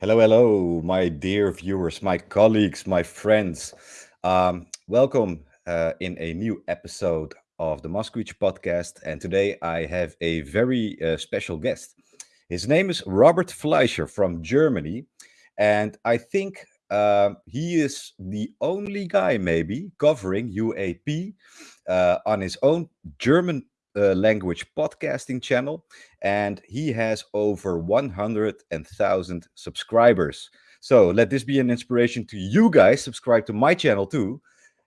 Hello, hello, my dear viewers, my colleagues, my friends. Um, welcome uh, in a new episode of the Moskowitz podcast. And today I have a very uh, special guest. His name is Robert Fleischer from Germany. And I think uh, he is the only guy, maybe, covering UAP uh, on his own German language podcasting channel, and he has over 100,000 subscribers. So let this be an inspiration to you guys. Subscribe to my channel too.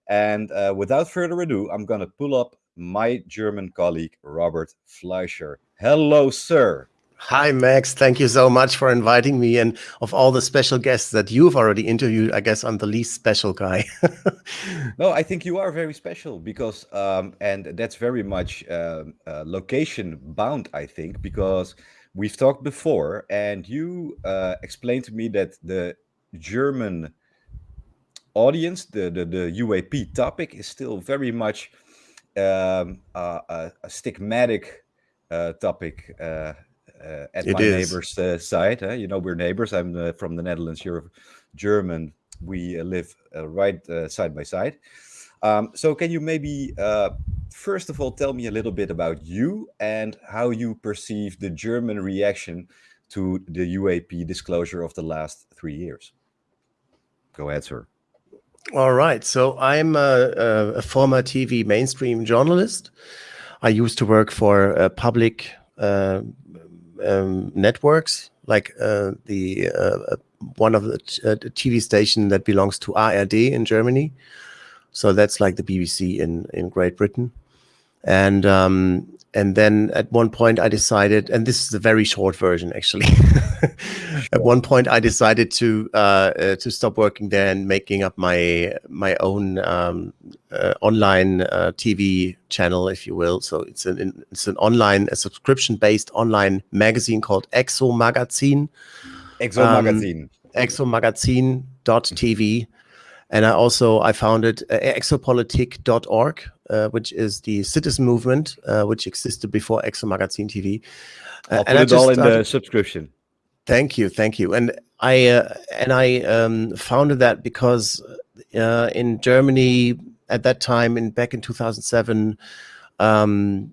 And uh, without further ado, I'm going to pull up my German colleague, Robert Fleischer. Hello, sir. Hi, Max. Thank you so much for inviting me. And of all the special guests that you've already interviewed, I guess I'm the least special guy. no, I think you are very special because, um, and that's very much uh, uh, location bound, I think, because we've talked before and you uh, explained to me that the German audience, the, the, the UAP topic is still very much um, a, a, stigmatic uh, topic uh, uh, at it my is. neighbor's uh, side. You know, we're neighbors. I'm uh, from the Netherlands. You're German. We live right side by side. Um, so can you maybe first of all tell me a little bit about you and how you perceive the German reaction to the UAP disclosure of the last three years? Go ahead, sir. All right. So I'm a, a former TV mainstream journalist. I used to work for a public uh, um, networks, like uh, the uh, one of the uh, TV station that belongs to ARD in Germany. So that's like the BBC in in Great Britain, and um, and then at one point I decided, and this is a very short version actually. at one point I decided to uh, uh, to stop working there and making up my my own um, uh, online uh, TV channel, if you will. So it's an it's an online a subscription based online magazine called Exo Magazine. Exo um, Magazine. Exo Magazine dot TV. And I also I founded uh, exopolitik.org, uh, which is the citizen movement, uh, which existed before Exo Magazine TV. Uh, I'll put it all in the subscription. Thank you, thank you. And I uh, and I um, founded that because uh, in Germany at that time, in back in 2007, um,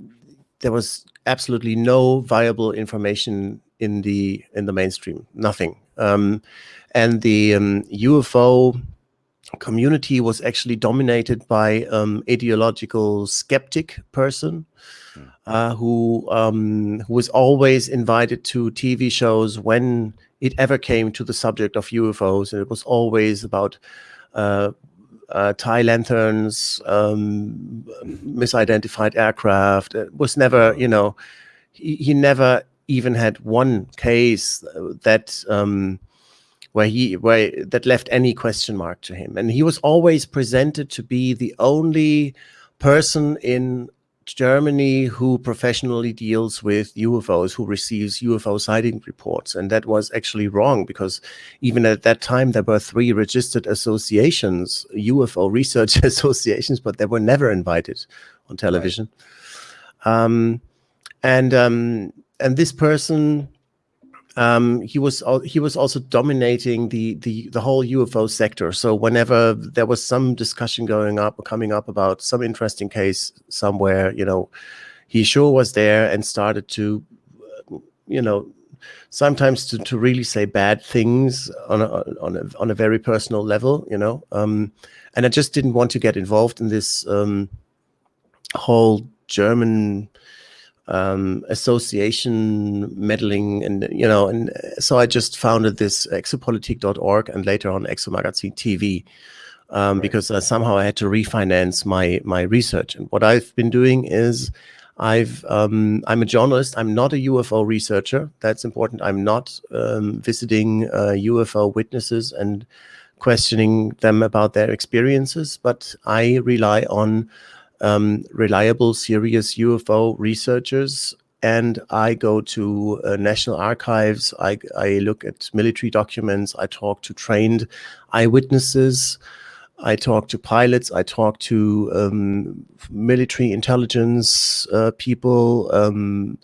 there was absolutely no viable information in the in the mainstream, nothing. Um, and the UFO um, community was actually dominated by um, ideological skeptic person. Uh, who um, who was always invited to TV shows when it ever came to the subject of UFOs, and it was always about uh, uh, Thai lanterns, um, misidentified aircraft. It was never, you know, he, he never even had one case that um, where he where that left any question mark to him. And he was always presented to be the only person in Germany who professionally deals with UFOs, who receives UFO sighting reports. And that was actually wrong because even at that time, there were three registered associations, UFO research associations, but they were never invited on television. Right. Um, and um, and this person um, he was he was also dominating the the the whole UFO sector. So whenever there was some discussion going up or coming up about some interesting case somewhere, you know, he sure was there and started to, you know, sometimes to, to really say bad things on a, on a on a very personal level, you know. Um, and I just didn't want to get involved in this um, whole German um, association meddling and you know and so I just founded this exopolitik.org and later on exomagazine TV um, right. because uh, somehow I had to refinance my my research. And what I've been doing is I've um, I'm a journalist. I'm not a UFO researcher. That's important. I'm not um, visiting uh, UFO witnesses and questioning them about their experiences but I rely on um, reliable, serious UFO researchers. And I go to uh, national archives. I, I look at military documents. I talk to trained eyewitnesses. I talk to pilots. I talk to um, military intelligence uh, people, um,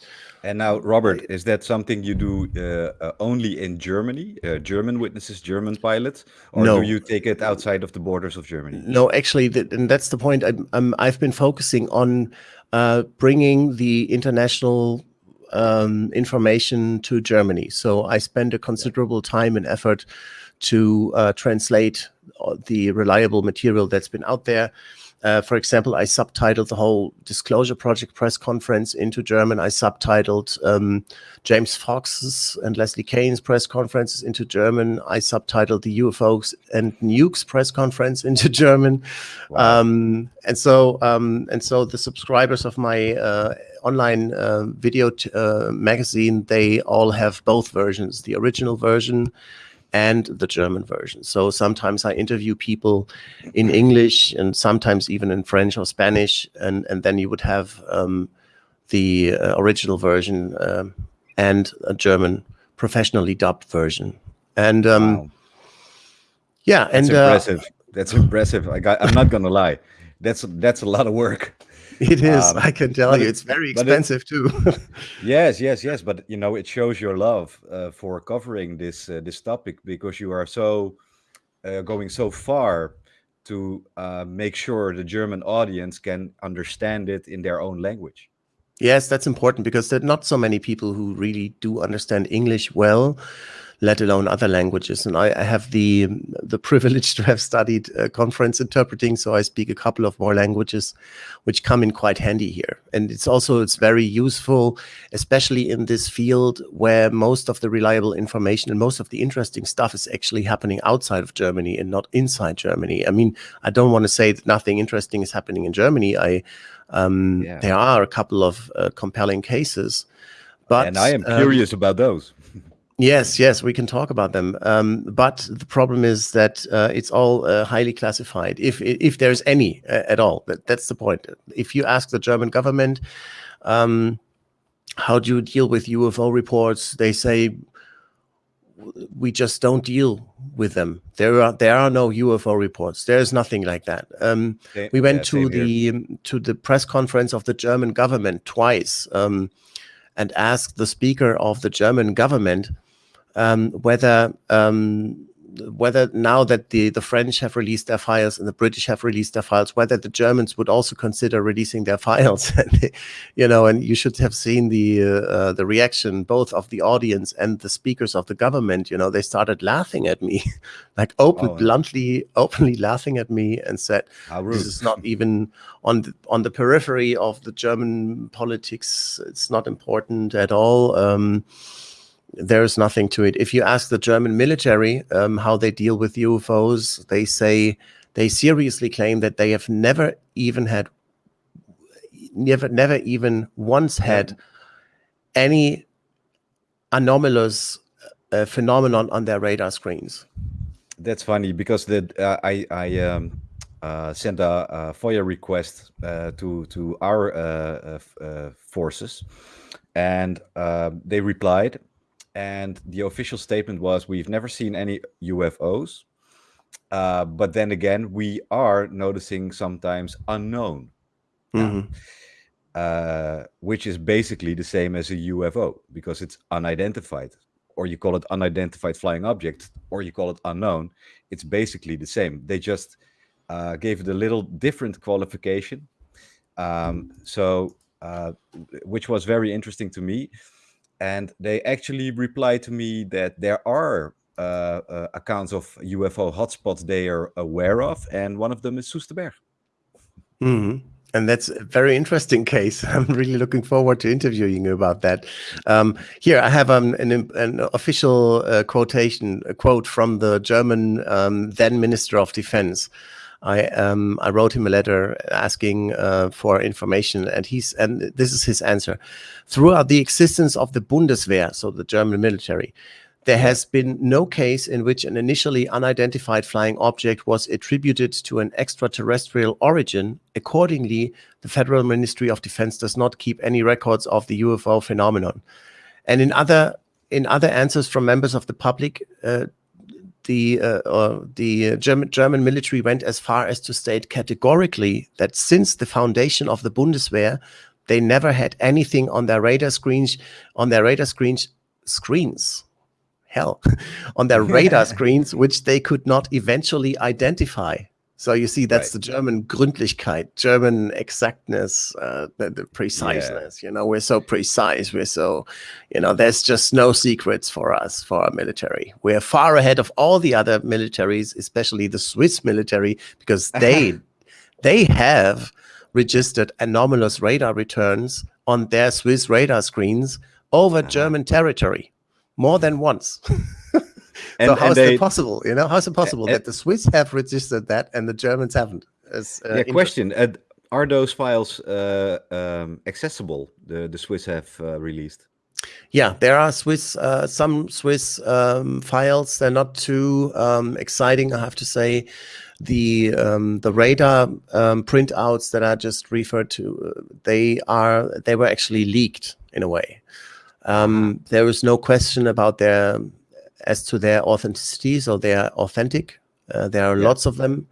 And now, Robert, is that something you do uh, uh, only in Germany, uh, German witnesses, German pilots, or No. do you take it outside of the borders of Germany? No, actually, th- and that's the point. I'm, I'm, I've been focusing on uh, bringing the international um, information to Germany. So I spend a considerable time and effort to uh, translate uh, the reliable material that's been out there. Uh, for example, I subtitled the whole Disclosure Project press conference into German. I subtitled um, James Fox's and Leslie Kean's press conferences into German. I subtitled the UFOs and Nukes press conference into German. Wow. Um, and so, um, and so the subscribers of my uh, online uh, video uh, magazine, they all have both versions: the original version and the German version. So sometimes I interview people in English and sometimes even in French or Spanish, and and then you would have um, the uh, original version um, and a German professionally dubbed version. And um, Wow. yeah, That's and uh, impressive. That's impressive. I got, I'm not gonna lie. That's that's a lot of work. it is. Um, I can tell you, it's very but it- expensive too. Yes, yes, yes. But you know, it shows your love uh, for covering this uh, this topic because you are so uh, going so far to uh, make sure the German audience can understand it in their own language. Yes, that's important because there are not so many people who really do understand English well, let alone other languages. And I, I have the the privilege to have studied uh, conference interpreting, so I speak a couple of more languages, which come in quite handy here. And it's also it's very useful, especially in this field where most of the reliable information and most of the interesting stuff is actually happening outside of Germany and not inside Germany. I mean, I don't want to say that nothing interesting is happening in Germany. I um, Yeah. there are a couple of uh, compelling cases, but and I am um, curious about those. Yes, yes, we can talk about them. Um, but the problem is that uh, it's all uh, highly classified, if if there's any uh, at all. That, that's the point. If you ask the German government, um, how do you deal with UFO reports? They say we just don't deal with them. There are there are no UFO reports. There is nothing like that. Um, Same- we went yeah, to same here. the um, to the press conference of the German government twice um, and asked the speaker of the German government um, whether um, whether now that the the French have released their files and the British have released their files, whether the Germans would also consider releasing their files. And they- you know, and you should have seen the uh, uh, the reaction both of the audience and the speakers of the government. You know, they started laughing at me, like open, Oh. bluntly, openly laughing at me, and said, this is not even on the, on the periphery of the German politics. It's not important at all. Um, there's nothing to it. If you ask the German military um, how they deal with UFOs, they say they seriously claim that they have never even had, never, never even once had any anomalous uh, phenomenon on their radar screens. That's funny because the uh, I I um, uh, sent a, a FOIA request uh, to to our uh, uh, forces, and they replied, and the official statement was, "We've never seen any UFOs, uh, but then again, we are noticing sometimes unknown." Yeah. Mhm. uh, which is basically the same as a UFO because it's unidentified, or you call it unidentified flying object, or you call it unknown. It's basically the same. They just uh, gave it a little different qualification. Um, so, uh, which was very interesting to me. And they actually replied to me that there are uh, uh, accounts of UFO hotspots they are aware of, and one of them is Soesterberg. hmm And that's a very interesting case. I'm really looking forward to interviewing you about that. Um, here, I have um, an, an official uh, quotation, a quote from the German um, then Minister of Defense. I um, I wrote him a letter asking uh, for information, and he's and this is his answer. Throughout the existence of the Bundeswehr, so the German military, there has been no case in which an initially unidentified flying object was attributed to an extraterrestrial origin. Accordingly, the Federal Ministry of Defense does not keep any records of the UFO phenomenon. And in other in other answers from members of the public, uh, the uh, uh, the uh, German German military went as far as to state categorically that since the foundation of the Bundeswehr, They never had anything on their radar screens, on their radar screens, screens, hell, on their radar screens, which they could not eventually identify. So you see, that's right. the German Gründlichkeit, German exactness, uh, the, the, preciseness. Yeah. You know, we're so precise. We're so, you know, there's just no secrets for us, for our military. We're far ahead of all the other militaries, especially the Swiss military, because they, they have registered anomalous radar returns on their Swiss radar screens over uh -huh. German territory more than once. And, so how is it possible? You know, how is it possible that the Swiss have registered that and the Germans haven't? As, uh, yeah, question: uh, Are those files uh, um, accessible? The the Swiss have uh, released. Yeah, there are Swiss uh, some Swiss um, files. They're not too um, exciting, I have to say. The um, the radar um, printouts that I just referred to, uh, they are they were actually leaked in a way. Um, there was no question about their as to their authenticity, so they are authentic. Uh, there are yeah. lots of them.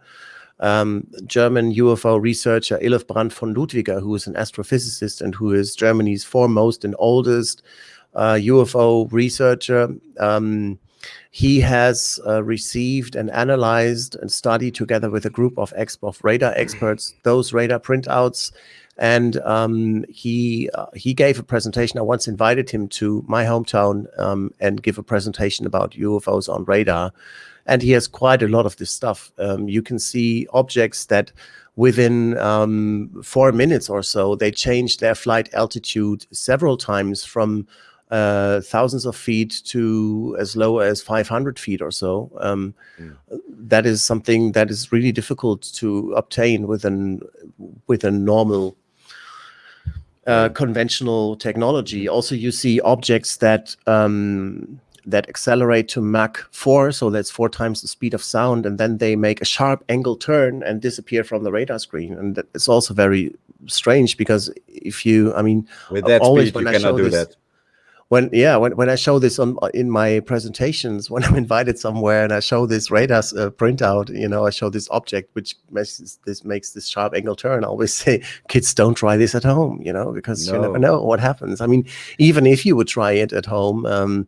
Um, German UFO researcher Brandt von Ludwiger, who is an astrophysicist and who is Germany's foremost and oldest uh, UFO researcher, um, he has uh, received and analyzed and studied together with a group of, of radar experts those radar printouts and um, he uh, he gave a presentation. I once invited him to my hometown um, and give a presentation about UFOs on radar, and he has quite a lot of this stuff. Um, you can see objects that within um, four minutes or so they changed their flight altitude several times from uh, thousands of feet to as low as 500 feet or so. Um, mm. That is something that is really difficult to obtain with an with a normal uh, conventional technology. Also, you see objects that um, that accelerate to Mach 4, so that's four times the speed of sound, and then they make a sharp angle turn and disappear from the radar screen. And it's also very strange because if you, I mean, with that always speed, you I cannot do this, that when yeah when, when i show this on in my presentations when i'm invited somewhere and i show this radar uh, printout you know i show this object which makes this makes this sharp angle turn i always say kids don't try this at home you know because no. you never know what happens. I mean even if you would try it at home um,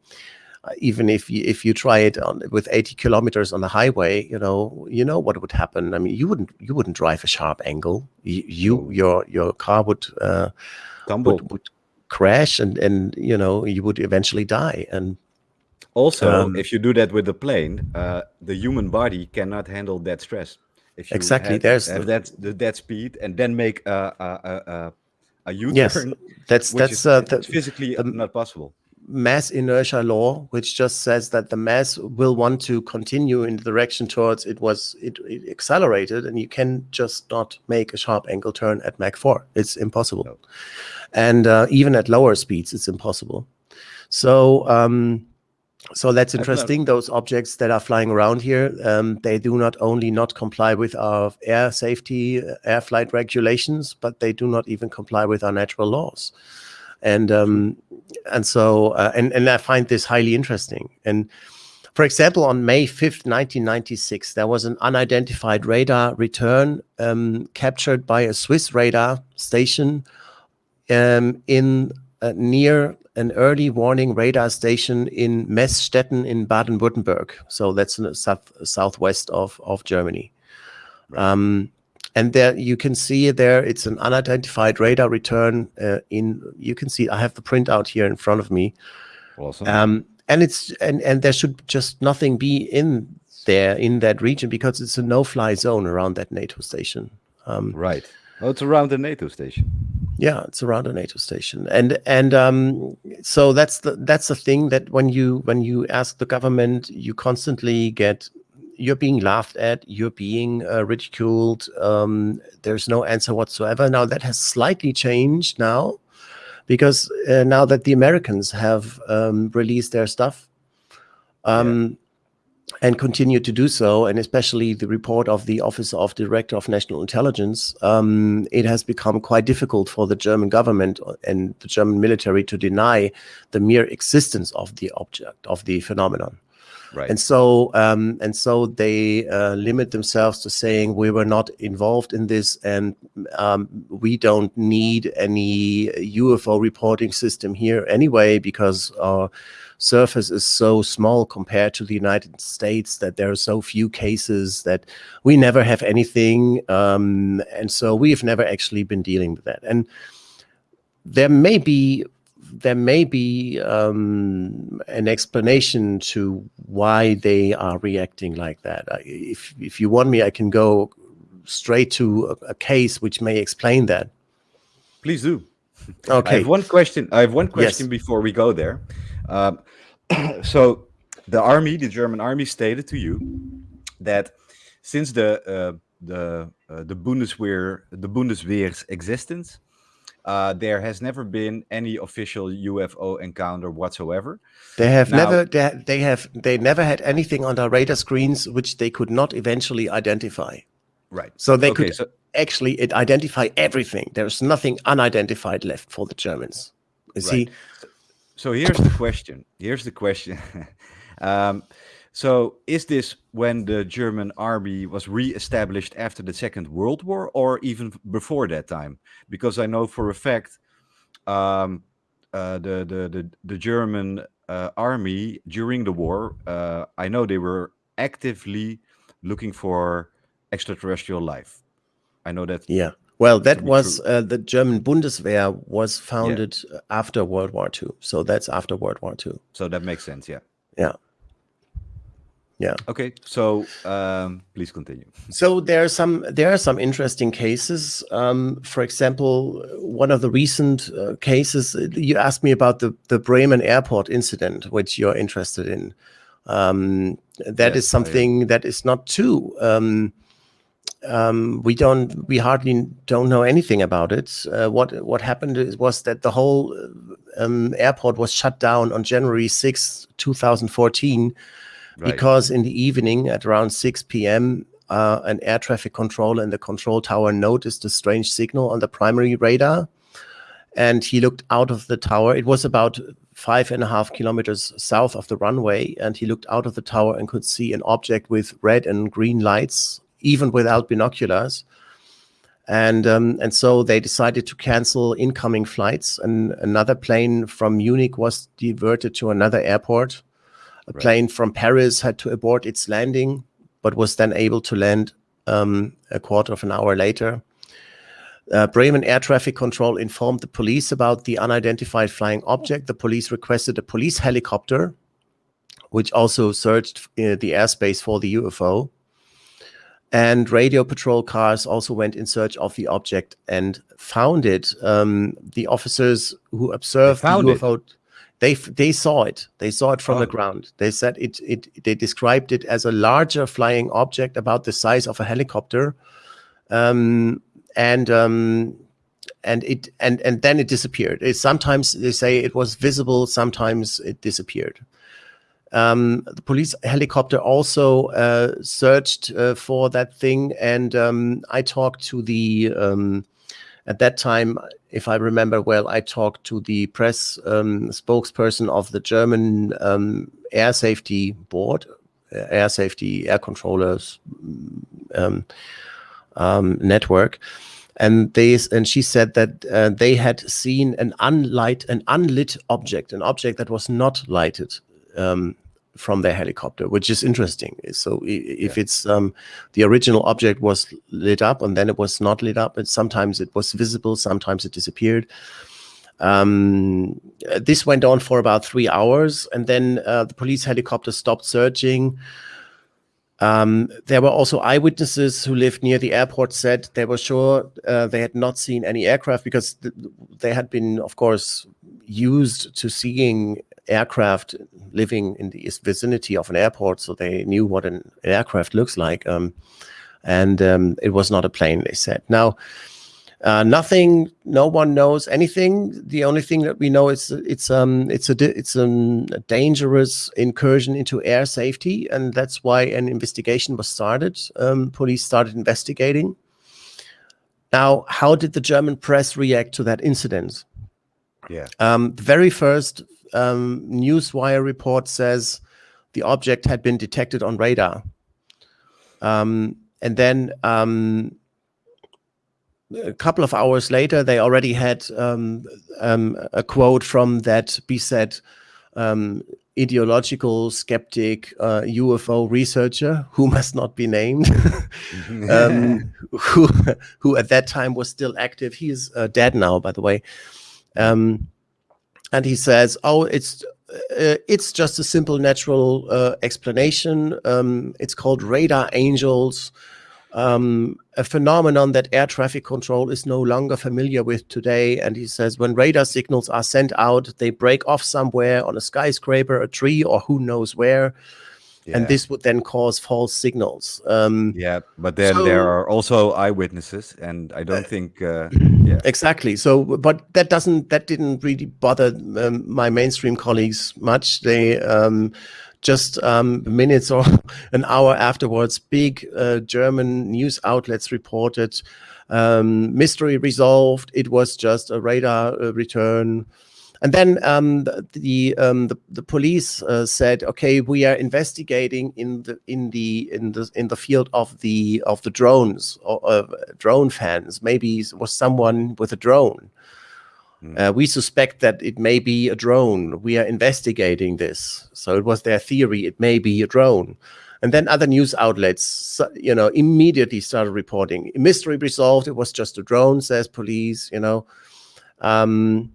even if you if you try it on with 80 kilometers on the highway you know you know what would happen. I mean you wouldn't you wouldn't drive a sharp angle. You, you your your car would uh, would, would crash and and you know you would eventually die. And also um, if you do that with the plane uh, the human body cannot handle that stress. If you exactly have, there's have that the, that speed and then make a a, a, a u-turn yes that's that's is, uh, the, physically not possible. mass inertia law which just says that the mass will want to continue in the direction towards it was it, it accelerated and you can just not make a sharp angle turn at mach 4 it's impossible. No. And uh, even at lower speeds it's impossible so um, so that's interesting. Those objects that are flying around here, um, they do not only not comply with our air safety, uh, air flight regulations, but they do not even comply with our natural laws and um, and so uh, and and I find this highly interesting. And for example, on May 5th, 1996, there was an unidentified radar return um, captured by a Swiss radar station um, in uh, near an early warning radar station in Meßstetten in Baden-Württemberg. So that's in the south, southwest of, of Germany. Um, and there you can see there, it's an unidentified radar return uh, in, you can see, I have the printout here in front of me. Awesome. Um, and it's, and, and there should just nothing be in there in that region because it's a no-fly zone around that NATO station. Um, right. Oh, it's around the NATO station. Yeah, it's around a NATO station, and and um, so that's the that's the thing that when you when you ask the government, you constantly get you're being laughed at, you're being uh, ridiculed. Um, there's no answer whatsoever. Now that has slightly changed now, because uh, now that the Americans have um, released their stuff, um, and continue to do so, and especially the report of the Office of Director of National Intelligence, um, it has become quite difficult for the German government and the German military to deny the mere existence of the object, of the phenomenon. Right. And so, um, and so they uh, limit themselves to saying we were not involved in this, and um, we don't need any UFO reporting system here anyway because our surface is so small compared to the United States that there are so few cases that we never have anything, um, and so we've never actually been dealing with that. And there may be there may be um, an explanation to why they are reacting like that. If if you want me, I can go straight to a, a case which may explain that. Please do. Okay. I have one question. I have one question Yes. before we go there. Um, so, the army, the German army, stated to you that since the uh, the uh, the Bundeswehr the Bundeswehr's existence, uh, there has never been any official UFO encounter whatsoever. They have Now- never they, they have they never had anything on their radar screens which they could not eventually identify. Right. So they Okay, could so- actually it identify everything. There's nothing unidentified left for the Germans. You see, So here's the question. Here's the question. um, so is this when the German army was re-established after the Second World War, or even before that time? Because I know for a fact um, uh, the, the the the German uh, army during the war, uh, I know they were actively looking for extraterrestrial life. I know that. yeah. Well, that was uh, the German Bundeswehr was founded after World War II. So that's after World War II. So that makes sense. Yeah. Yeah. Yeah. Okay. So um, please continue. So there are some there are some interesting cases. Um, for example, one of the recent uh, cases uh, you asked me about the the Bremen airport incident, which you're interested in. Um, that is Yes, I am. something that is not too. Um, um, we don't we hardly don't know anything about it. Uh, what what happened is, was that the whole uh, um, airport was shut down on January 6, 2014 Right. because in the evening at around 6 p.m., uh, an air traffic controller in the control tower noticed a strange signal on the primary radar. And he looked out of the tower. It was about five and a half kilometers south of the runway. And he looked out of the tower and could see an object with red and green lights, even without binoculars. And um, and so they decided to cancel incoming flights. And another plane from Munich was diverted to another airport. A Right. plane from Paris had to abort its landing, but was then able to land um, a quarter of an hour later. Uh, Bremen Air Traffic Control informed the police about the unidentified flying object. The police requested a police helicopter, which also searched uh, the airspace for the UFO. And radio patrol cars also went in search of the object and found it. Um, the officers who observed the found it? UFO, they they saw it. They saw it from the Oh. ground. They said it. It. They described it as a larger flying object about the size of a helicopter, um, and um, and it and and then it disappeared. It, sometimes they say it was visible. Sometimes it disappeared. Um, the police helicopter also uh, searched uh, for that thing, and um, I talked to the um, at that time, if I remember well, I talked to the press um, spokesperson of the German um, Air Safety Board, uh, Air Safety Air Controllers um, Network, and they and she said that uh, they had seen an unlight an unlit object, an object that was not lighted. Um, from their helicopter, which is interesting. So if it's um, the original object was lit up and then it was not lit up, and sometimes it was visible, sometimes it disappeared. Um, this went on for about three hours, and then uh, the police helicopter stopped searching. Um, there were also eyewitnesses who lived near the airport said they were sure uh, they had not seen any aircraft because th- they had been, of course, used to seeing aircraft living in the vicinity of an airport, so they knew what an, aircraft looks like. Um, and um, it was not a plane, they said. Now, Uh, nothing. No one knows anything. The only thing that we know is it's um it's a it's um, a dangerous incursion into air safety, and that's why an investigation was started. Um, police started investigating. Now, how did the German press react to that incident? Yeah. Um, the very first um, newswire report says the object had been detected on radar. Um, and then um, a couple of hours later, they already had um, um, a quote from that BSET um, ideological skeptic uh, UFO researcher who must not be named, um, who who at that time was still active. He is uh, dead now, by the way. Um, and he says, "Oh, it's uh, it's just a simple natural uh, explanation. Um, it's called radar angels." um, a phenomenon that air traffic control is no longer familiar with today. And he says when radar signals are sent out, they break off somewhere on a skyscraper, a tree, or who knows where. Yeah. And this would then cause false signals. Um, yeah, but then so, there are also eyewitnesses, and I don't uh, think. Uh, yeah, exactly. So, but that doesn't that didn't really bother um, my mainstream colleagues much. They um, just um, minutes or an hour afterwards, big uh, German news outlets reported um, mystery resolved. It was just a radar uh, return. And then um, the the, um, the, the police uh, said, "Okay, we are investigating in the in the in the in the field of the of the drones or uh, drone fans. Maybe it was someone with a drone." Hmm. Uh, we suspect that it may be a drone. We are investigating this. So it was their theory. It may be a drone. And then other news outlets, you know, immediately started reporting. Mystery resolved. It was just a drone, says police, you know. Um,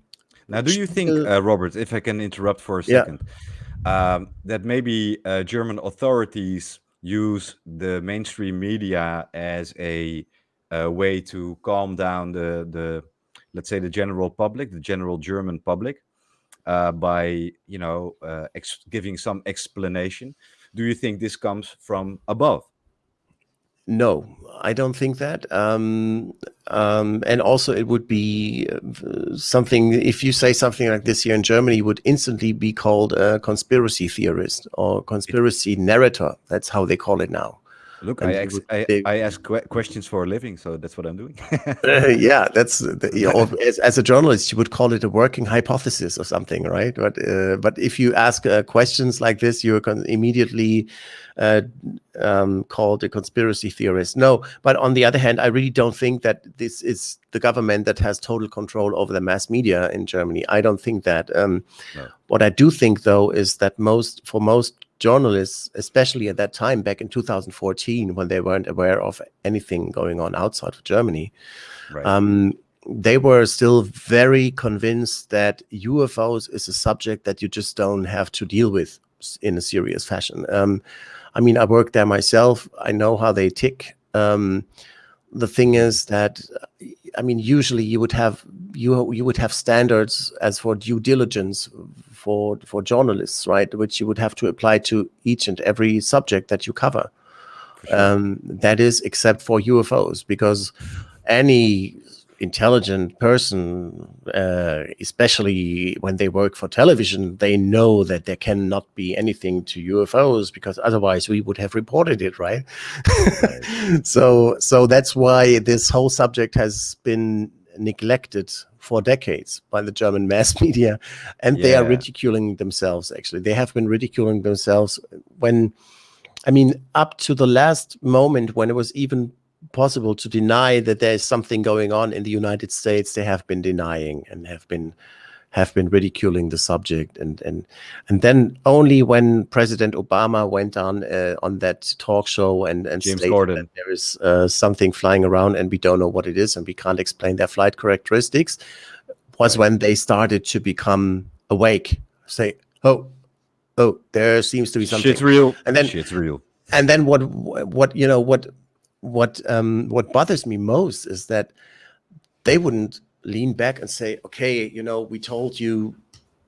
now, do you think, uh, Robert, if I can interrupt for a second, yeah. um, that maybe uh, German authorities use the mainstream media as a, a way to calm down the, the let's say the general public, the general German public, uh, by you know uh, giving some explanation. Do you think this comes from above? No, I don't think that. Um, um, and also, it would be uh, something. If you say something like this here in Germany, you would instantly be called a conspiracy theorist or conspiracy narrator. That's how they call it now. Look, I, ask, I, I, ask questions for a living, so that's what I'm doing. uh, yeah, that's the, you know, as, as, a journalist, you would call it a working hypothesis or something, right? But uh, but if you ask uh, questions like this, you're immediately uh, um, called a conspiracy theorist. No, but on the other hand, I really don't think that this is the government that has total control over the mass media in Germany. I don't think that. Um, no. What I do think, though, is that most for most journalists, especially at that time back in 2014, when they weren't aware of anything going on outside of Germany, right. um, they were still very convinced that UFOs is a subject that you just don't have to deal with in a serious fashion. Um, I mean, I worked there myself. I know how they tick. Um, the thing is that, I mean, usually you would have you you would have standards as for due diligence for for journalists, right? Which you would have to apply to each and every subject that you cover. Sure. Um, that is, except for UFOs, because any intelligent person, uh, especially when they work for television, they know that there cannot be anything to UFOs because otherwise we would have reported it, right? right. so, so that's why this whole subject has been neglected for decades by the German mass media, and yeah. they are ridiculing themselves. Actually, they have been ridiculing themselves when, I mean, up to the last moment when it was even possible to deny that there is something going on in the United States, they have been denying and have been have been ridiculing the subject and and and then only when President Obama went on uh, on that talk show and and James Corden. that there is uh, something flying around and we don't know what it is and we can't explain their flight characteristics was right. when they started to become awake say oh oh there seems to be something shit's real and then shit's real and then what what you know what what um what bothers me most is that they wouldn't lean back and say, okay, you know, we told you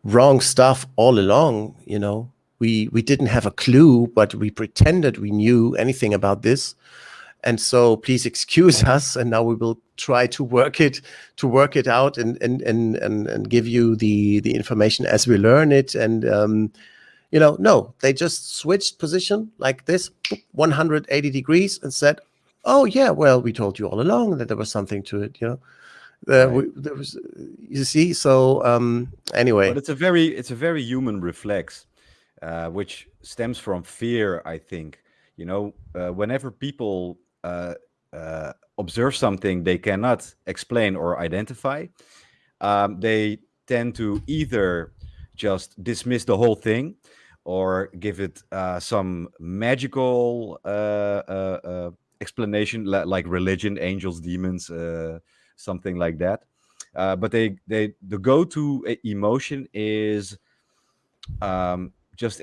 wrong stuff all along, you know, we, we didn't have a clue, but we pretended we knew anything about this. and so please excuse us and now we will try to work it to work it out and and and and, and give you the the information as we learn it. And um, you know no they just switched position like this 180 degrees and said oh yeah well we told you all along that there was something to it you know uh, Right. we, there was you see so um anyway But it's a very it's a very human reflex, uh, which stems from fear. I think you know uh, whenever people uh, uh, observe something they cannot explain or identify, um, they tend to either just dismiss the whole thing or give it uh, some magical uh, uh, uh, explanation, like religion, angels, demons, uh, something like that. Uh, but they they the go-to emotion is um, just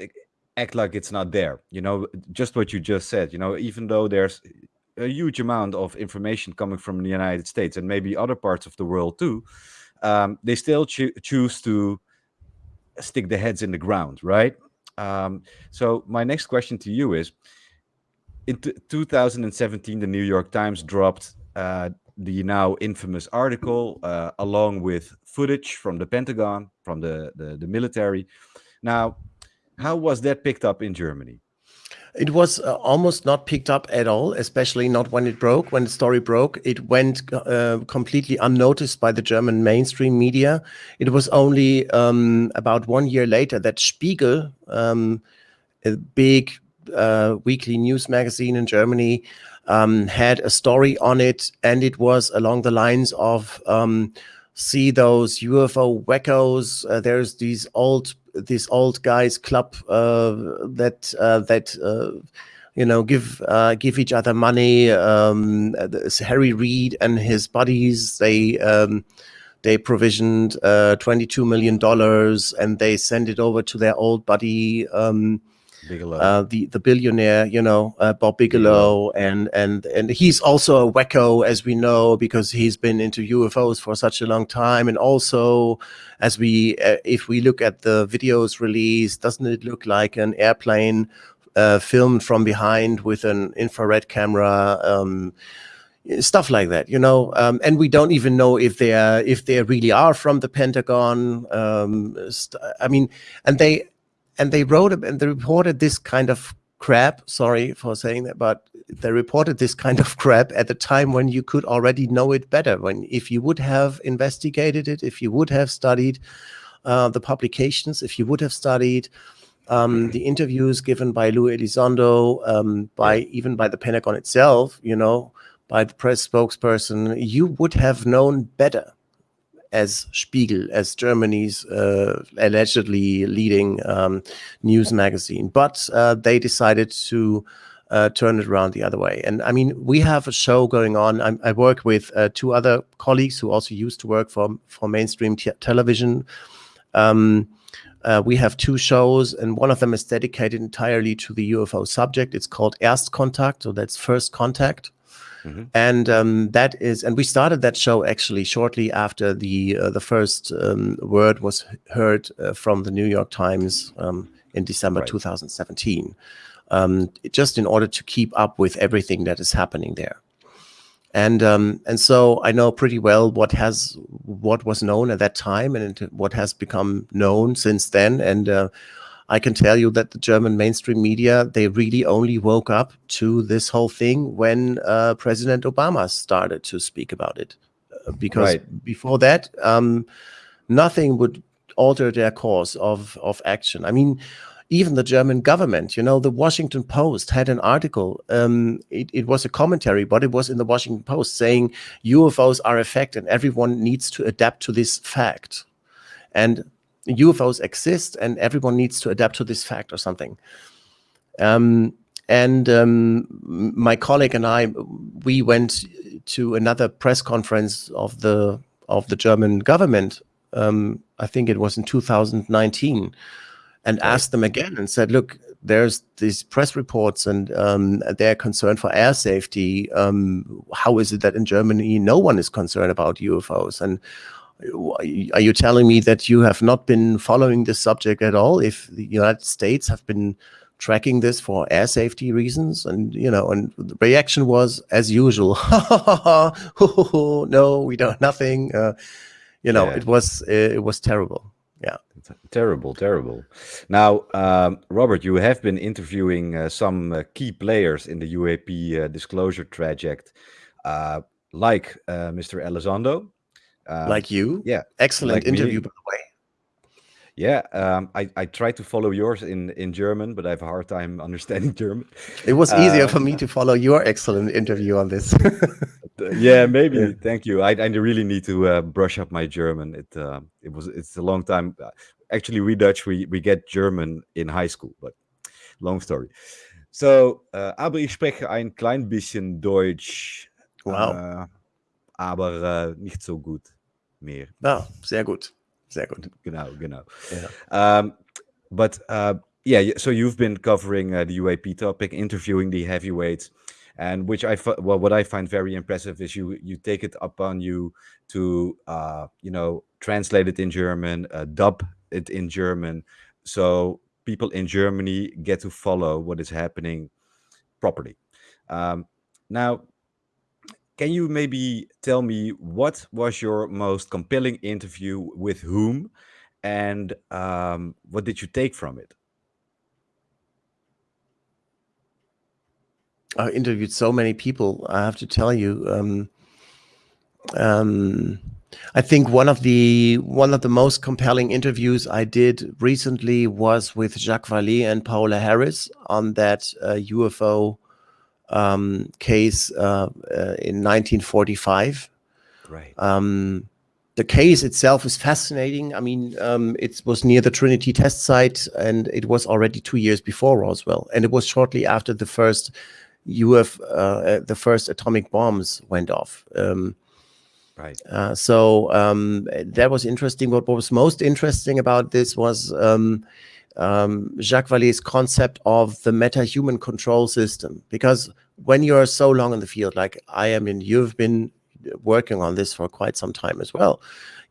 act like it's not there. You know, just what you just said. You know, even though there's a huge amount of information coming from the United States and maybe other parts of the world too, um, they still choo- choose to stick their heads in the ground, right? Um, so my next question to you is: In t- 2017, the New York Times dropped uh, the now infamous article uh, along with footage from the Pentagon, from the, the the military. Now, how was that picked up in Germany? It was uh, almost not picked up at all, especially not when it broke. When the story broke, it went uh, completely unnoticed by the German mainstream media. It was only um, about one year later that Spiegel, um, a big uh, weekly news magazine in Germany, um, had a story on it, and it was along the lines of um, see those UFO wackos. Uh, there's these old this old guys club uh, that uh, that uh, you know give uh, give each other money. Um, Harry Reid and his buddies they. Um, they provisioned uh, 22 million dollars and they sent it over to their old buddy um, Bigelow. uh, the the billionaire, you know, uh, Bob Bigelow, and and and he's also a wacko, as we know, because he's been into UFOs for such a long time. And also, as we, uh, if we look at the videos released, doesn't it look like an airplane uh, filmed from behind with an infrared camera? Um, stuff like that you know um, and we don't even know if they are if they really are from the pentagon um, i mean and they and they wrote and they reported this kind of crap sorry for saying that but they reported this kind of crap at the time when you could already know it better when if you would have investigated it if you would have studied uh, the publications if you would have studied um, the interviews given by Lou Elizondo, um, by even by the Pentagon itself, you know, by the press spokesperson, you would have known better as Spiegel, as Germany's uh, allegedly leading um, news magazine. But uh, they decided to uh, turn it around the other way. And I mean, we have a show going on. I, I work with uh, two other colleagues who also used to work for, for mainstream te- television. Um, uh, we have two shows, and one of them is dedicated entirely to the UFO subject. It's called Erstkontakt, so that's first contact. Mhm. And um, that is, and we started that show actually shortly after the uh, the first um, word was heard uh, from the New York Times um, in December Right. 2017, um, just in order to keep up with everything that is happening there and um, and so I know pretty well what has what was known at that time and what has become known since then. And uh, I can tell you that the German mainstream media they really only woke up to this whole thing when uh, President Obama started to speak about it, Uh, because Right. before that, um, nothing would alter their course of of action. I mean, even the German government, you know, the Washington Post had an article. Um, it, it was a commentary, but it was in the Washington Post saying UFOs are a fact and everyone needs to adapt to this fact. And UFOs exist and everyone needs to adapt to this fact or something. Um, and um, my colleague and I, we went to another press conference of the of the German government. Um, I think it was in 2019 and asked them again and said, "Look, there's these press reports, and um, they're concerned for air safety. Um, how is it that in Germany no one is concerned about UFOs? And are you telling me that you have not been following this subject at all? If the United States have been tracking this for air safety reasons and you know and the reaction was as usual no we don't nothing uh, you know Yeah. it was it was terrible yeah Terrible, terrible. Now, um, Robert, you have been interviewing uh, some uh, key players in the UAP uh, disclosure project, uh, like uh, Mr. Elizondo. Um, like you yeah, excellent like me. interview by the way yeah, um, I, I try to follow yours in, in German, but I have a hard time understanding German. it was easier Uh, for me to follow your excellent interview on this yeah, maybe. Yeah. Thank you. I, I really need to uh, brush up my German. It uh, it was it's a long time. uh, Actually, we Dutch we we get German in high school, but long story. So, uh, aber ich spreche ein klein bisschen Deutsch, wow äh, aber äh, nicht so gut mehr. ja sehr gut sehr gut Genau, genau. Yeah. Um, but uh, yeah, so you've been covering uh, the UAP topic, interviewing the heavyweights, and which I well, what I find very impressive is you you take it upon you to uh, you know translate it in German, uh, dub it in German, so people in Germany get to follow what is happening properly. Um, now, can you maybe tell me what was your most compelling interview with whom, and um, what did you take from it? I interviewed so many people. I have to tell you, um, um, I think one of the one of the most compelling interviews I did recently was with Jacques Vallée and Paola Harris on that uh, UFO um, case uh, uh, in 1945. Right. Um, the case itself is fascinating. I mean, um, it was near the Trinity test site, and it was already two years before Roswell, and it was shortly after the first UF, uh, the first atomic bombs went off. Um, right. uh, so um, that was interesting. What, what was most interesting about this was um, Jacques Vallée's concept of the meta-human control system. Because when you're so long in the field, like I am, and you've been working on this for quite some time as well,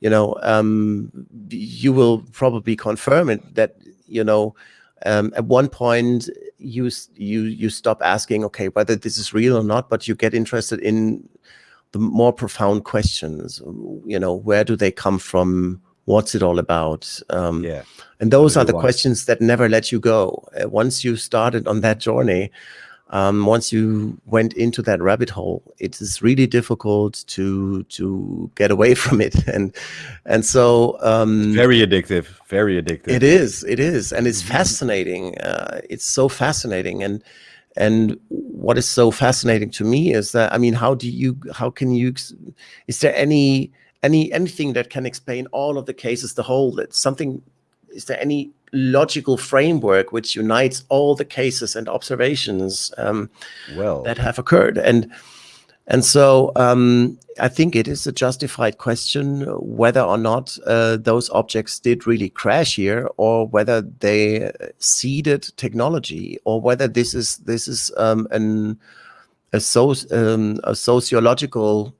you know, um, you will probably confirm it that you know um, at one point you you you stop asking, okay, whether this is real or not, but you get interested in the more profound questions you know where do they come from what's it all about um, Yeah. and those are the questions that never let you go Uh, once you started on that journey um, once you went into that rabbit hole it is really difficult to to get away from it and and so um, Very addictive. Very addictive. it is, it is, and it's fascinating. Uh, it's so fascinating, and and what is so fascinating to me is that I mean, how do you, how can you, is there any any anything that can explain all of the cases, the whole? That something, is there any logical framework which unites all the cases and observations um, Well. that have occurred and and so um, I think it is a justified question whether or not uh, those objects did really crash here, or whether they uh, seeded technology, or whether this is this is um, an a, soc- um, a sociological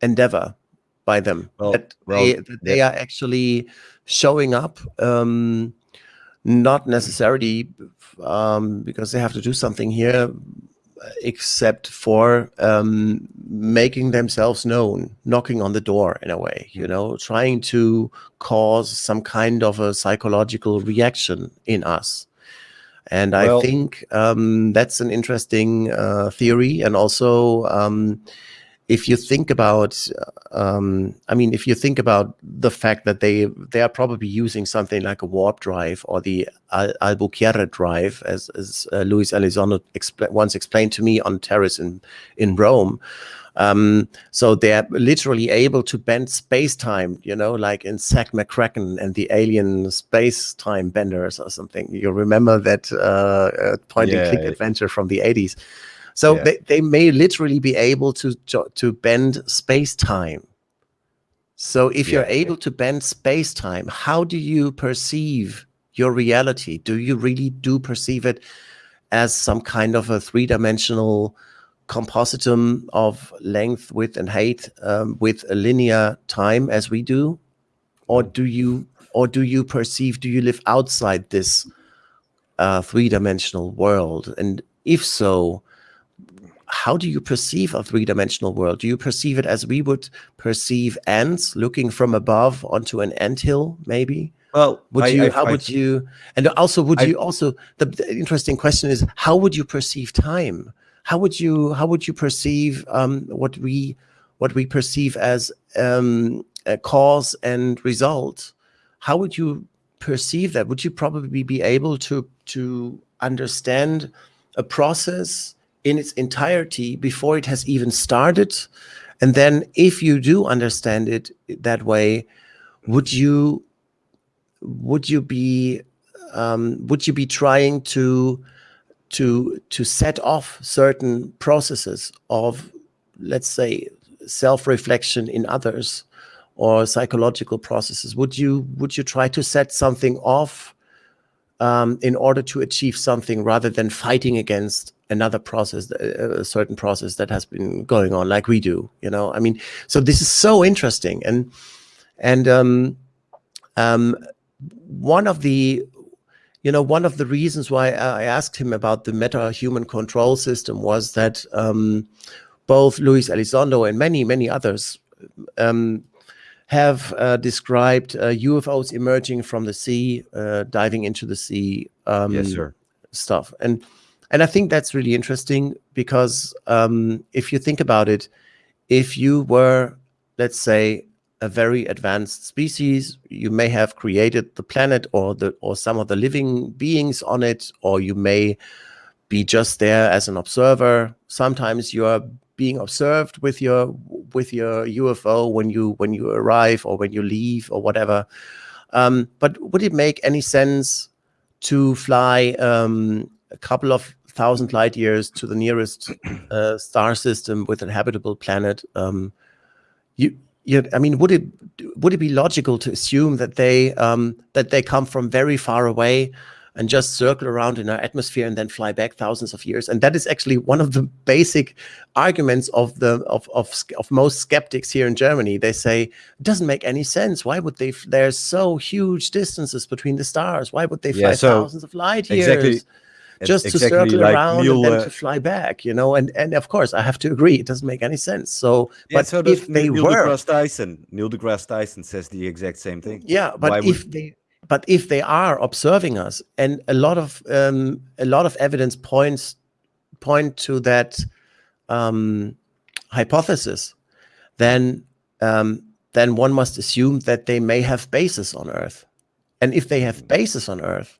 endeavor by them Well- that, well, they, that they are actually showing up um, not necessarily um, because they have to do something here except for um, making themselves known, knocking on the door in a way, you know, trying to cause some kind of a psychological reaction in us. And Well- I think um, that's an interesting uh, theory. And also, um, if you think about, um, I mean, if you think about the fact that they they are probably using something like a warp drive or the Al- Alcubierre drive, as as uh, Luis Elizondo expl- once explained to me on terrace in in Rome. Um, so they're literally able to bend space time, you know, like in Zak McKracken and the Alien Space Time Benders or something. You remember that uh, uh, point and click Yeah. adventure from the 80s. So Yeah. they, they may literally be able to to bend space time. So if you're able to bend space time, how do you perceive your reality? Do you really do perceive it as some kind of a three-dimensional compositum of length, width, and height um, with a linear time as we do, or do you or do you perceive? Do you live outside this a three-dimensional world? And if so, how do you perceive a three-dimensional world? Do you perceive it as we would perceive ants looking from above onto an ant hill, maybe? Well, would I, you? I, how I, would you? And also, would you also? The, the interesting question is, how would you perceive time? How would you? How would you perceive um, what we what we perceive as um, a cause and result? How would you perceive that? Would you probably be able to to understand a process in its entirety before it has even started? And then, if you do understand it that way, would you would you be um, would you be trying to to to set off certain processes of let's say self-reflection in others or psychological processes would you would you try to set something off um, in order to achieve something rather than fighting against another process a a certain process that has been going on like we do you know? I mean so this is so interesting. And and um um one of the you know one of the reasons why i asked him about the meta human control system was that um both luis elizondo and many many others um have uh, described uh, ufos emerging from the sea uh, diving into the sea um yes, sir. stuff. And and i think that's really interesting because um if you think about it if you were let's say a very advanced species you may have created the planet or the or some of the living beings on it or you may be just there as an observer. Sometimes you are being observed with your with your ufo when you when you arrive or when you leave or whatever. Um, but would it make any sense to fly um, a couple of thousand light years to the nearest uh, star system with an habitable planet um, you you i mean would it would it be logical to assume that they um that they come from very far away and just circle around in our atmosphere and then fly back thousands of years? And that is actually one of the basic arguments of the of of, of most skeptics here in germany. They say it doesn't make any sense. Why would they there's so huge distances between the stars? Why would they fly Yeah, so thousands of light years? exactly- just to circle like around Neil, and then to fly back you know and and of course i have to agree it doesn't make any sense so Yeah, but so if they Neil were deGrasse Tyson. Neil deGrasse Tyson says the exact same thing. yeah but Why if would- they but if they are observing us and a lot of um a lot of evidence points point to that um hypothesis then um then one must assume that they may have bases on earth and if they have bases on earth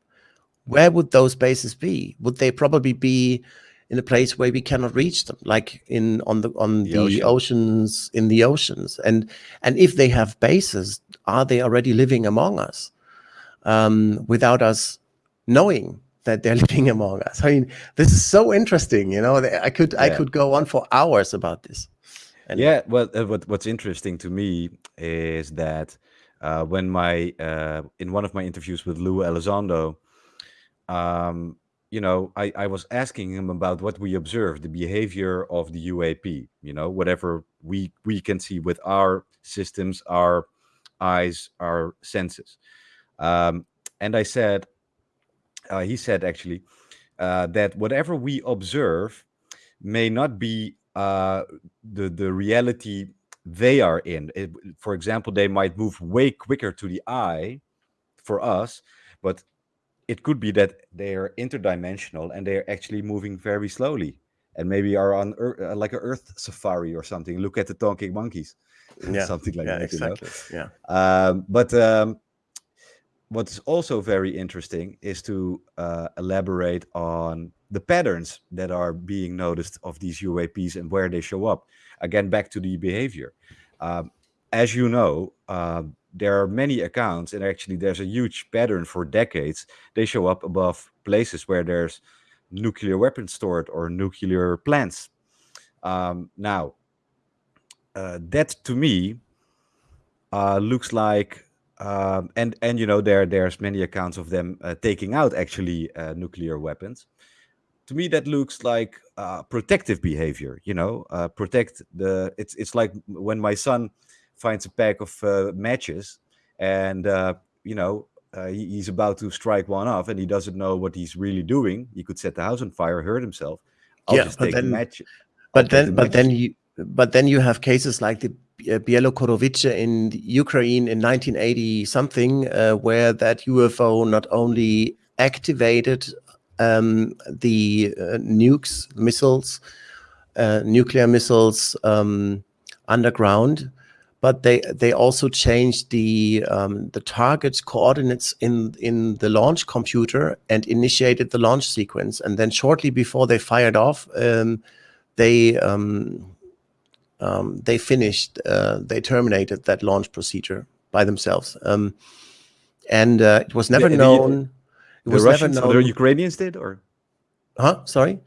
where would those bases be? Would they probably be in a place where we cannot reach them like in on the on The the, ocean. oceans in the oceans? And and if they have bases are they already living among us um, without us knowing that they're living among us? I mean this is so interesting you know? I could i could go on for hours about this. And- yeah well uh, what, what's interesting to me is that uh, when my uh, in one of my interviews with lou elizondo um, you know I, I was asking him about what we observe the behavior of the uap you know whatever we we can see with our systems our eyes our senses um, and i said uh, he said actually uh, that whatever we observe may not be uh, the the reality they are in. It, for example, they might move way quicker to the eye for us, but it could be that they are interdimensional and they are actually moving very slowly and maybe are on Ear- uh, like an Earth safari or something. Look at the talking monkeys, yeah something like yeah that. you know? exactly yeah Um, but um, what's also very interesting is to uh, elaborate on the patterns that are being noticed of these UAPs and where they show up. Again, back to the behavior. Um, as you know, uh, there are many accounts, and actually, there's a huge pattern for decades. They show up above places where there's nuclear weapons stored or nuclear plants. Um, now, uh, that to me uh, looks like um, and and you know there there's many accounts of them uh, taking out actually uh, nuclear weapons to me that looks like uh, protective behavior you know uh, protect the it's it's like when my son finds a pack of uh, matches and uh, you know uh, he, he's about to strike one off and he doesn't know what he's really doing, he could set the house on fire, hurt himself. I'll Yeah, just but take the then- match. I'll but then the but then you but then you have cases like the uh, Bielokorovice in Ukraine in 1980 something uh, where that UFO not only activated um, the uh, nukes missiles uh, nuclear missiles um, underground but they they also changed the um, the target coordinates in in the launch computer and initiated the launch sequence. And then shortly before they fired off um, they um, um, they finished uh, they terminated that launch procedure by themselves. Um, and uh, it was never the- known it the was Russians never known the Ukrainians did, or? Huh? Sorry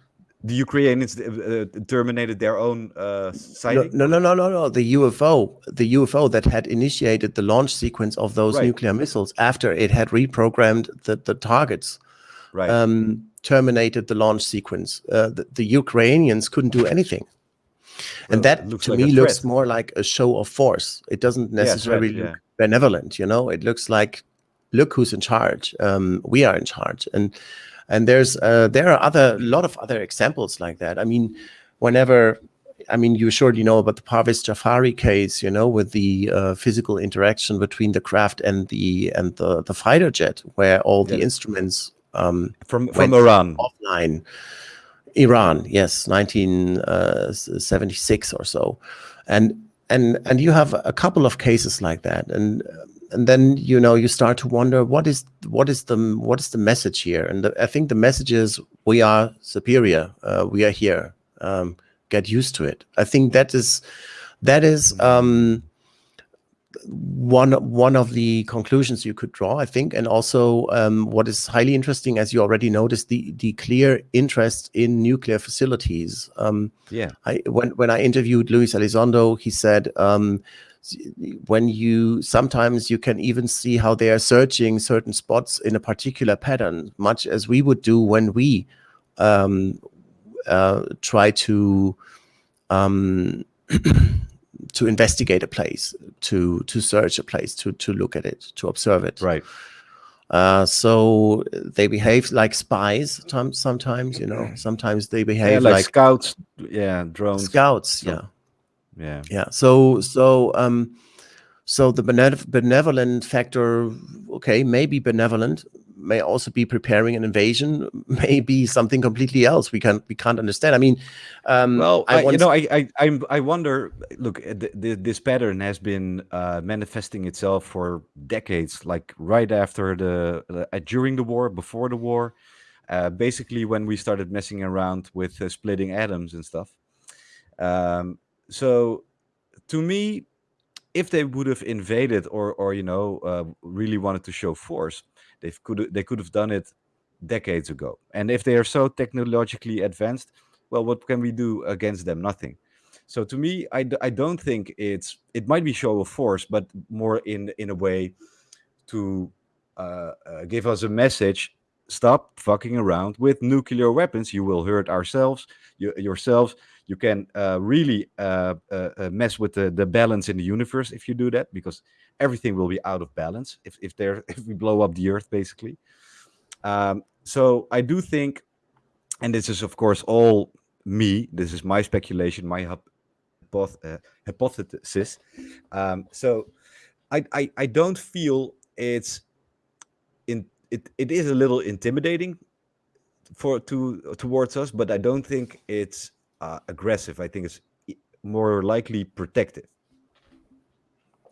the Ukrainians uh, uh, terminated their own uh, no, sighting? no no no no no the UFO the UFO that had initiated the launch sequence of those Right. nuclear missiles after it had reprogrammed the, the targets Right. um, terminated the launch sequence. Uh, the, the Ukrainians couldn't do anything. Well, and that looks to like me looks more like a show of force. It doesn't necessarily yeah. look benevolent, you know. It looks like, look who's in charge. Um, we are in charge, and and there's uh, there are other a lot of other examples like that. I mean, whenever. I mean, you surely know about the Parviz Jafari case, you know, with the uh, physical interaction between the craft and the and the, the fighter jet, where all the instruments um, from from Iran. offline. Iran, yes, 1976 or so, and and and you have a couple of cases like that, and and then you know you start to wonder what is what is the what is the message here, and the, I think the message is we are superior, uh, we are here, um, get used to it. I think that is that is um, one one of the conclusions you could draw, I think, and also um, what is highly interesting, as you already noticed, the the clear interest in nuclear facilities. Um, Yeah. I when when I interviewed Luis Elizondo, he said um, when you sometimes you can even see how they are searching certain spots in a particular pattern, much as we would do when we um, uh, try to um, to investigate a place, to to search a place, to to look at it, to observe it. Right. Uh, so they behave like spies. Some, sometimes, you know, sometimes they Yeah, behave like, like, scouts. Yeah, drones. scouts. Yeah, Yeah. yeah. So so um, so the benevolent factor, okay, maybe benevolent, may also be preparing an invasion, maybe something completely else. We can't we can't understand. I mean, um, Well, I, you know, I, I, I wonder. Look, uh, th- this pattern has been uh, manifesting itself for decades. Like right after the, uh, during the war, before the war, uh, basically when we started messing around with uh, splitting atoms and stuff. Um, so, to me, if they would have invaded or, or you know, uh, really wanted to show force, they could they could have done it decades ago. And if they are so technologically advanced, well, what can we do against them? Nothing. So to me, I, I don't think it's it might be show of force, but more in in a way to uh, uh, give us a message: stop fucking around with nuclear weapons. You will hurt ourselves, you, yourselves. You can uh, really uh, uh, uh, mess with the, the balance in the universe if you do that, because everything will be out of balance if if there if we blow up the Earth, basically. Um, so I do think, and this is of course all me. This is my speculation, my uh, hypothesis. Um, so I, I I don't feel it's in it. It is a little intimidating for to towards us, but I don't think it's uh, aggressive. I think it's more likely protective.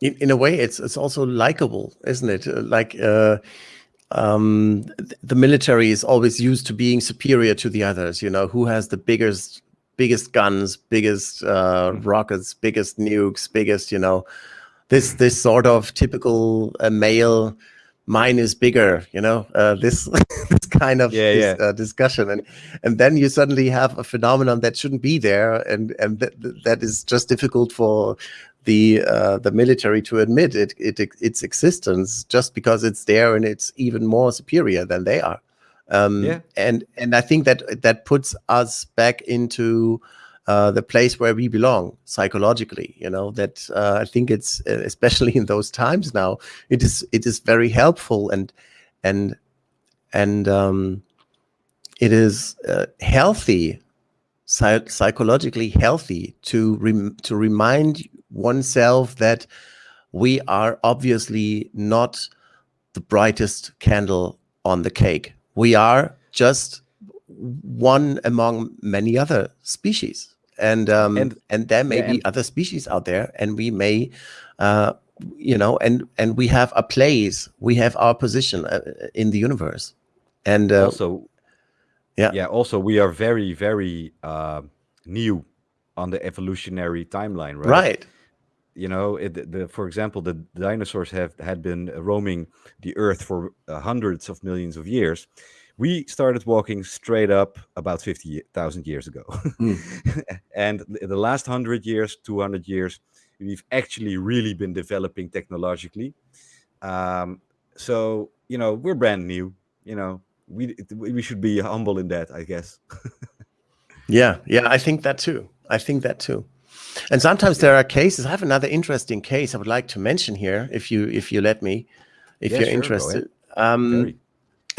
in, in a way it's it's also likable isn't it Uh, like uh um the military is always used to being superior to the others you know who has the biggest biggest guns biggest uh Mhm. rockets biggest nukes biggest you know this this sort of typical uh, male mine is bigger you know uh, this this kind of Yeah, dis- yeah. Uh, discussion and and then you suddenly have a phenomenon that shouldn't be there and and that that is just difficult for the uh, the military to admit it, it its existence just because it's there and it's even more superior than they are. Um, Yeah. and and I think that that puts us back into uh, the place where we belong psychologically. You know that uh, I think it's uh, especially in those times now. It is it is very helpful and and and um, it is uh, healthy, psych psychologically healthy to rem to remind oneself that we are obviously not the brightest candle on the cake. We are just one among many other species. And um, and, and there may yeah, be other species out there, and we may, uh, you know, and and we have a place, we have our position uh, in the universe, and uh, also, yeah, yeah. Also, we are very, very uh, new on the evolutionary timeline, right? Right you know it, the, for example the dinosaurs have had been roaming the earth for uh, hundreds of millions of years we started walking straight up about 50,000 years ago. Mm. and the last 100 years, 200 years, we've actually really been developing technologically. Um, so, you know, we're brand new, you know, we, we should be humble in that, I guess. yeah, yeah, I think that too. I think that too. And sometimes there are cases. I have another interesting case I would like to mention here, if you if you let me, if yeah, you're sure, interested. Um,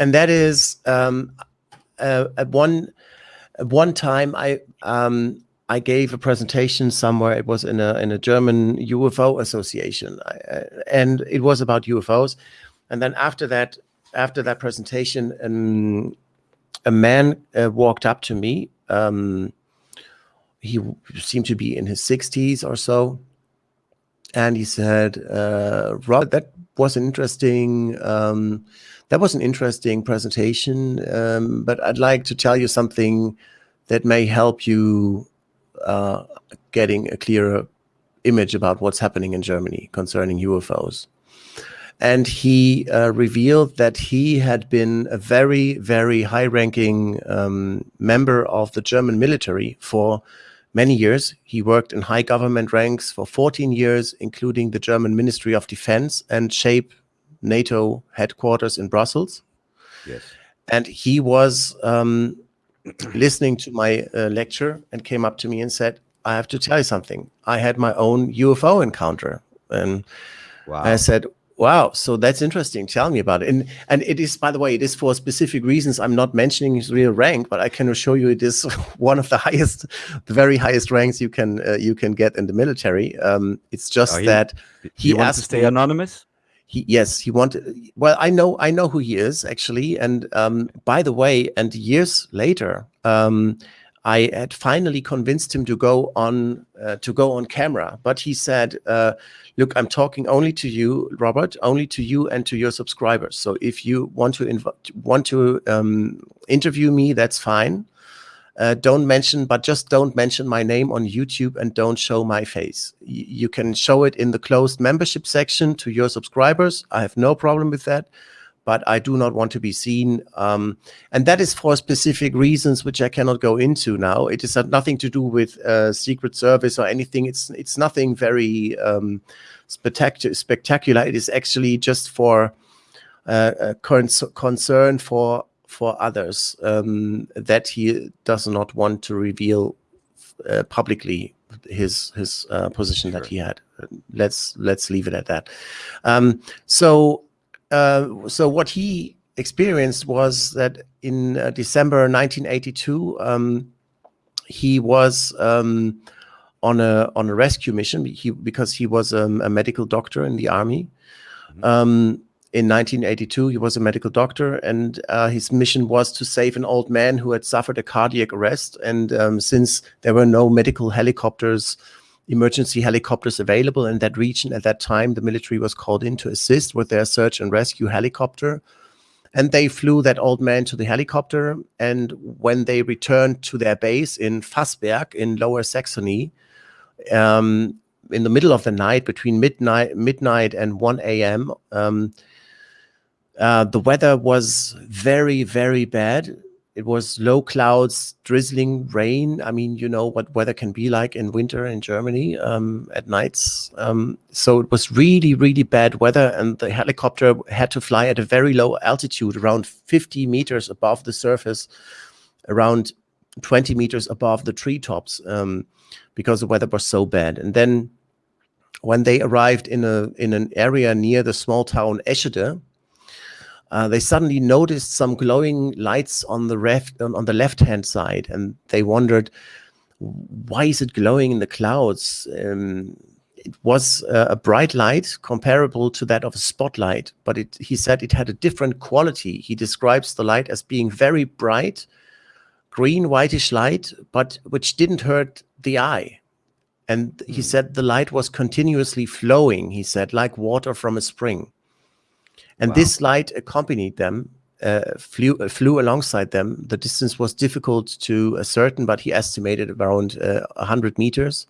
and that is um, uh, at one at one time I um, I gave a presentation somewhere. It was in a in a German UFO association, I, uh, and it was about UFOs. And then after that, after that presentation, um, a man uh, walked up to me. Um, he seemed to be in his 60s or so, and he said, uh, "Rob, that was interesting." Um, that was an interesting presentation, um, but I'd like to tell you something that may help you uh, getting a clearer image about what's happening in Germany concerning UFOs. And he uh, revealed that he had been a very, very high-ranking um, member of the German military for many years. He worked in high government ranks for 14 years, including the German Ministry of Defense and SHAPE NATO headquarters in Brussels. Yes. And he was um, listening to my uh, lecture and came up to me and said, I have to tell you something. I had my own UFO encounter. And wow. I said, wow, so that's interesting. Tell me about it. And, and it is, by the way, it is for specific reasons. I'm not mentioning his real rank, but I can assure you it is one of the highest, the very highest ranks you can uh, you can get in the military. Um, it's just oh, he, that he, he wants to stay me, anonymous he yes he wanted well i know i know who he is actually and um, by the way and years later um, i had finally convinced him to go on uh, to go on camera but he said uh, look i'm talking only to you robert only to you and to your subscribers. So if you want to want to um, interview me that's fine uh, don't mention, but just don't mention my name on YouTube and don't show my face. Y you can show it in the closed membership section to your subscribers. I have no problem with that, but I do not want to be seen. Um, and that is for specific reasons, which I cannot go into now. It is nothing to do with uh, Secret Service or anything. It's it's nothing very um, spectacular. Spectacular. It is actually just for uh, a concern for for others um, that he does not want to reveal uh, publicly his his uh, position sure. that he had. Let's let's leave it at that. Um, so uh, so what he experienced was that in uh, December 1982, um, he was um, on a on a rescue mission. He because he was um, a medical doctor in the army. Mm -hmm in 1982, he was a medical doctor, and uh, his mission was to save an old man who had suffered a cardiac arrest. And um, since there were no medical helicopters, emergency helicopters available in that region at that time, the military was called in to assist with their search and rescue helicopter. And they flew that old man to the helicopter. And when they returned to their base in Fassberg in Lower Saxony, um, in the middle of the night, between midnight, midnight and 1 a.m., um, uh, the weather was very, very bad. It was low clouds, drizzling rain. I mean, you know what weather can be like in winter in Germany um, at nights. Um, so it was really, really bad weather. And the helicopter had to fly at a very low altitude, around 50 meters above the surface, around 20 meters above the treetops um, because the weather was so bad. And then when they arrived in a in an area near the small town Eschede, uh, they suddenly noticed some glowing lights on the left on, on the left hand side, and they wondered why is it glowing in the clouds. Um, it was uh, a bright light comparable to that of a spotlight, but it, he said it had a different quality. He describes the light as being very bright, green, whitish light, but which didn't hurt the eye. And he hmm. said the light was continuously flowing, he said, like water from a spring. And wow. this light accompanied them, uh, flew, uh, flew alongside them. The distance was difficult to ascertain, but he estimated around uh, 100 meters.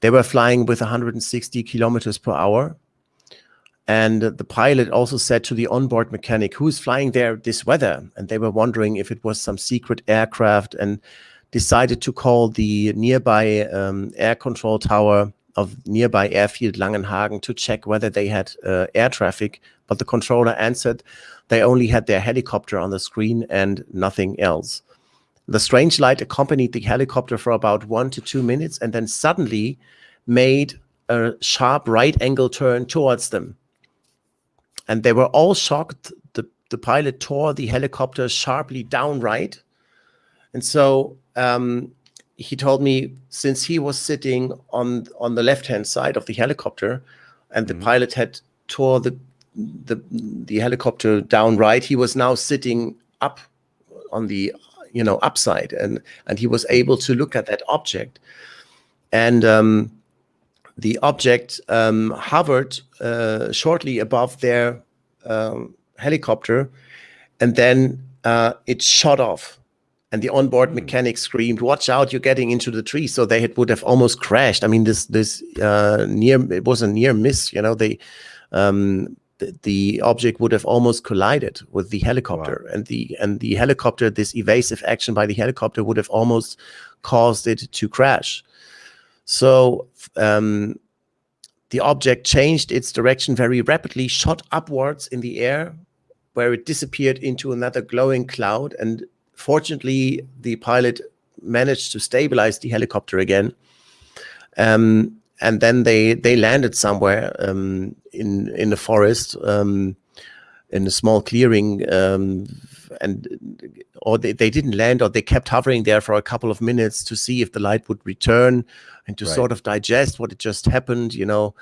They were flying with 160 kilometers per hour. And the pilot also said to the onboard mechanic, who's flying there this weather? And they were wondering if it was some secret aircraft and decided to call the nearby um, air control tower of nearby airfield Langenhagen to check whether they had uh, air traffic. But the controller answered they only had their helicopter on the screen and nothing else. The strange light accompanied the helicopter for about one to two minutes and then suddenly made a sharp right angle turn towards them. And they were all shocked. The, the pilot tore the helicopter sharply down right. And so um, he told me since he was sitting on, on the left-hand side of the helicopter and the mm -hmm. pilot had tore the, the, the helicopter down right, he was now sitting up on the you know upside and and he was able to look at that object. And um, the object um, hovered uh, shortly above their um, helicopter and then uh, it shot off. And the onboard hmm. mechanic screamed watch out you're getting into the tree. So they had, would have almost crashed. I mean this this uh, near it was a near miss you know they um, the, object would have almost collided with the helicopter. Wow. and the and the helicopter this evasive action by the helicopter would have almost caused it to crash. So um, the object changed its direction very rapidly shot upwards in the air where it disappeared into another glowing cloud. And fortunately the pilot managed to stabilize the helicopter again. Um, and then they they landed somewhere um, in in the forest um, in a small clearing um, and or they, they didn't land or they kept hovering there for a couple of minutes to see if the light would return and to right. sort of digest what had just happened you know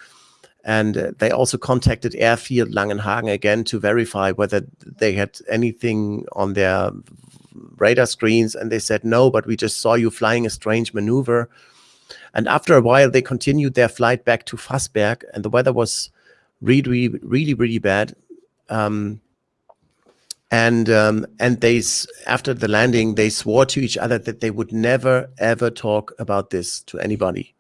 and uh, they also contacted airfield langenhagen again to verify whether they had anything on their radar screens and they said no but we just saw you flying a strange maneuver and after a while, they continued their flight back to Fassberg, and the weather was really, really, really bad. Um, and um, and they after the landing, they swore to each other that they would never ever talk about this to anybody.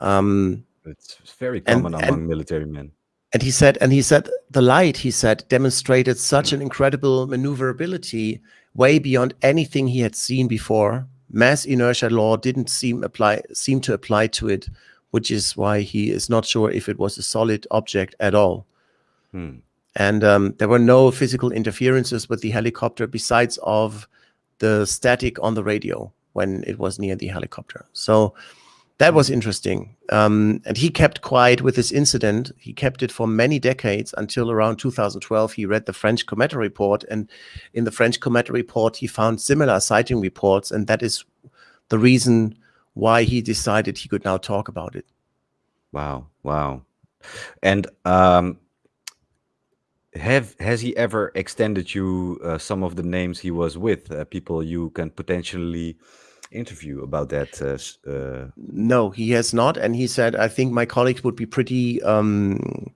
Um, it's very common and, among and, military men. And he said, and he said, the light, he said, demonstrated such an incredible maneuverability, way beyond anything he had seen before mass inertia law didn't seem apply seem to apply to it, which is why he is not sure if it was a solid object at all. Hmm. And um, there were no physical interferences with the helicopter besides of the static on the radio when it was near the helicopter. So that was interesting. Um, and he kept quiet with this incident. He kept it for many decades until around 2012. He read the French COMETA report. And in the French COMETA report, he found similar sighting reports. And that is the reason why he decided he could now talk about it. Wow. Wow. And um, have has he ever extended you uh, some of the names he was with, uh, people you can potentially interview about that? Uh, uh, no, he has not. And he said, I think my colleagues would be pretty um,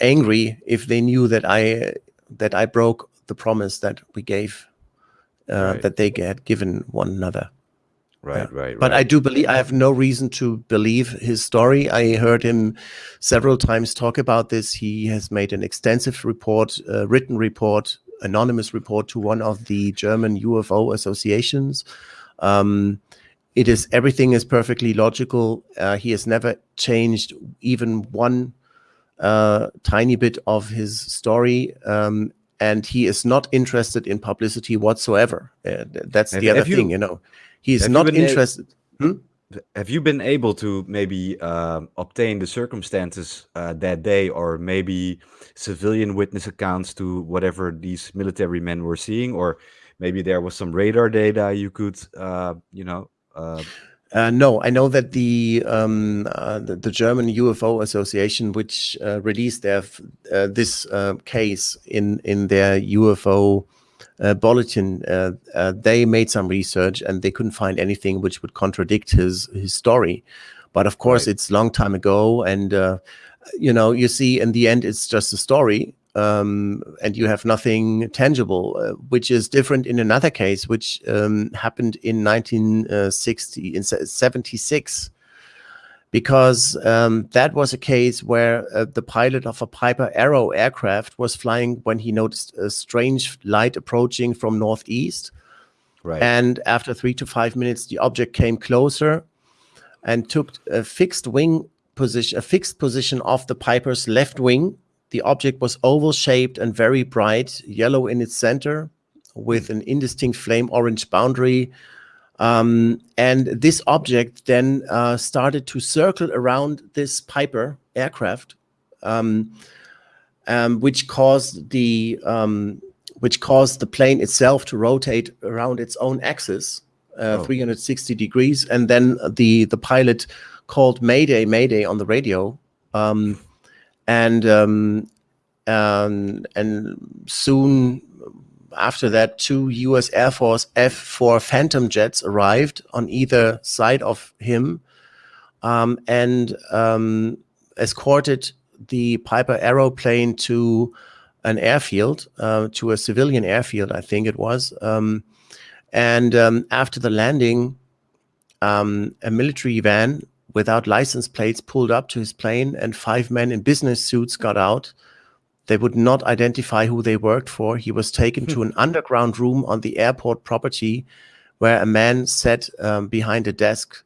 angry if they knew that I that I broke the promise that we gave, uh, right. that they had given one another. Right, yeah. right, But I do believe I have no reason to believe his story. I heard him several times talk about this. He has made an extensive report, uh, written report, anonymous report to one of the German UFO associations um, it is everything is perfectly logical. Uh, he has never changed even one uh, tiny bit of his story. Um, and he is not interested in publicity whatsoever. Uh, that's Have- the other you- thing, you know. He is not interested. Have you been able to maybe um, obtain the circumstances uh, that day, or maybe civilian witness accounts to whatever these military men were seeing, or maybe there was some radar data you could, uh, you know, uh, Uh, no, I know that the, um, uh, the the German UFO Association, which uh, released their uh, this uh, case in in their UFO uh, bulletin, uh, uh, they made some research and they couldn't find anything which would contradict his his story. But of course, Right. it's a long time ago, and uh, you know, you see, in the end, it's just a story. Um, and you have nothing tangible, uh, which is different in another case, which um, happened in 1960, in 76, because um, that was a case where uh, the pilot of a Piper Arrow aircraft was flying when he noticed a strange light approaching from northeast. right? And after three to five minutes, the object came closer and took a fixed wing position, a fixed position of the Piper's left wing. The object was oval shaped and very bright, yellow in its center, with an indistinct flame orange boundary. Um, and this object then uh, started to circle around this Piper aircraft, um, um, which caused the um, which caused the plane itself to rotate around its own axis, uh, Oh. 360 degrees, and then the the pilot called Mayday, Mayday on the radio, um, and um, um, and soon after that, two U.S. Air Force F-4 Phantom jets arrived on either side of him, um, and um, escorted the Piper aeroplane to an airfield, uh, to a civilian airfield, I think it was. Um, and um, after the landing, a military van without license plates pulled up to his plane, and five men in business suits got out. They would not identify who they worked for. He was taken to an underground room on the airport property where a man sat um, behind a desk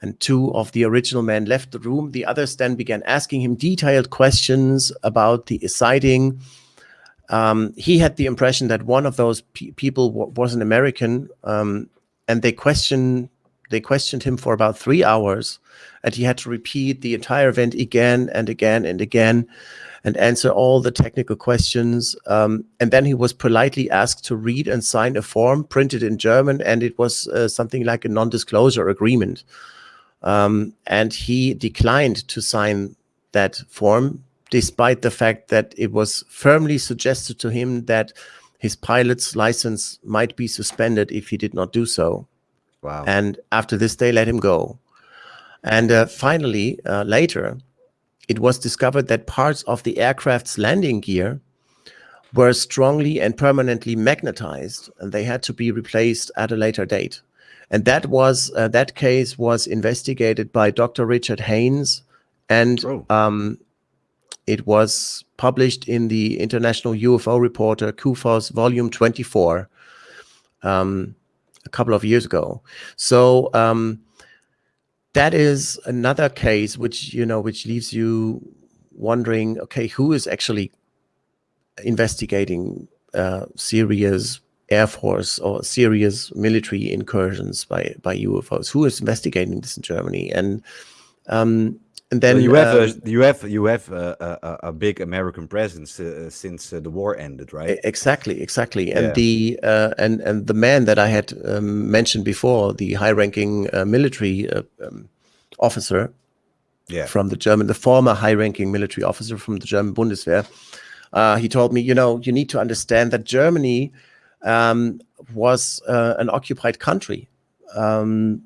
and two of the original men left the room. The others then began asking him detailed questions about the sighting. Um, he had the impression that one of those pe- people w- was an American, um, and they questioned they questioned him for about three hours, and he had to repeat the entire event again and again and again, and answer all the technical questions. Um, and then he was politely asked to read and sign a form printed in German, and it was uh, something like a non-disclosure agreement. Um, and he declined to sign that form, despite the fact that it was firmly suggested to him that his pilot's license might be suspended if he did not do so. Wow. And after this, they let him go. And uh, finally, uh, later, it was discovered that parts of the aircraft's landing gear were strongly and permanently magnetized, and they had to be replaced at a later date. And that was uh, that case was investigated by Dr. Richard Haines, and Oh. um, it was published in the International UFO Reporter, CUFOS, Volume 24, um, a couple of years ago. So um, that is another case which you know which leaves you wondering, okay, who is actually investigating uh, serious air force or serious military incursions by by UFOs? Who is investigating this in Germany? And um, and then you have a you have you have a, a, a- big American presence uh, since uh, the war ended, right? Exactly, exactly. And Yeah. the uh, and and the man that I had um, mentioned before, the high-ranking uh, military uh, um, officer yeah. from the German, the former high-ranking military officer from the German Bundeswehr, uh, he told me, you know, you need to understand that Germany um, was uh, an occupied country. Um,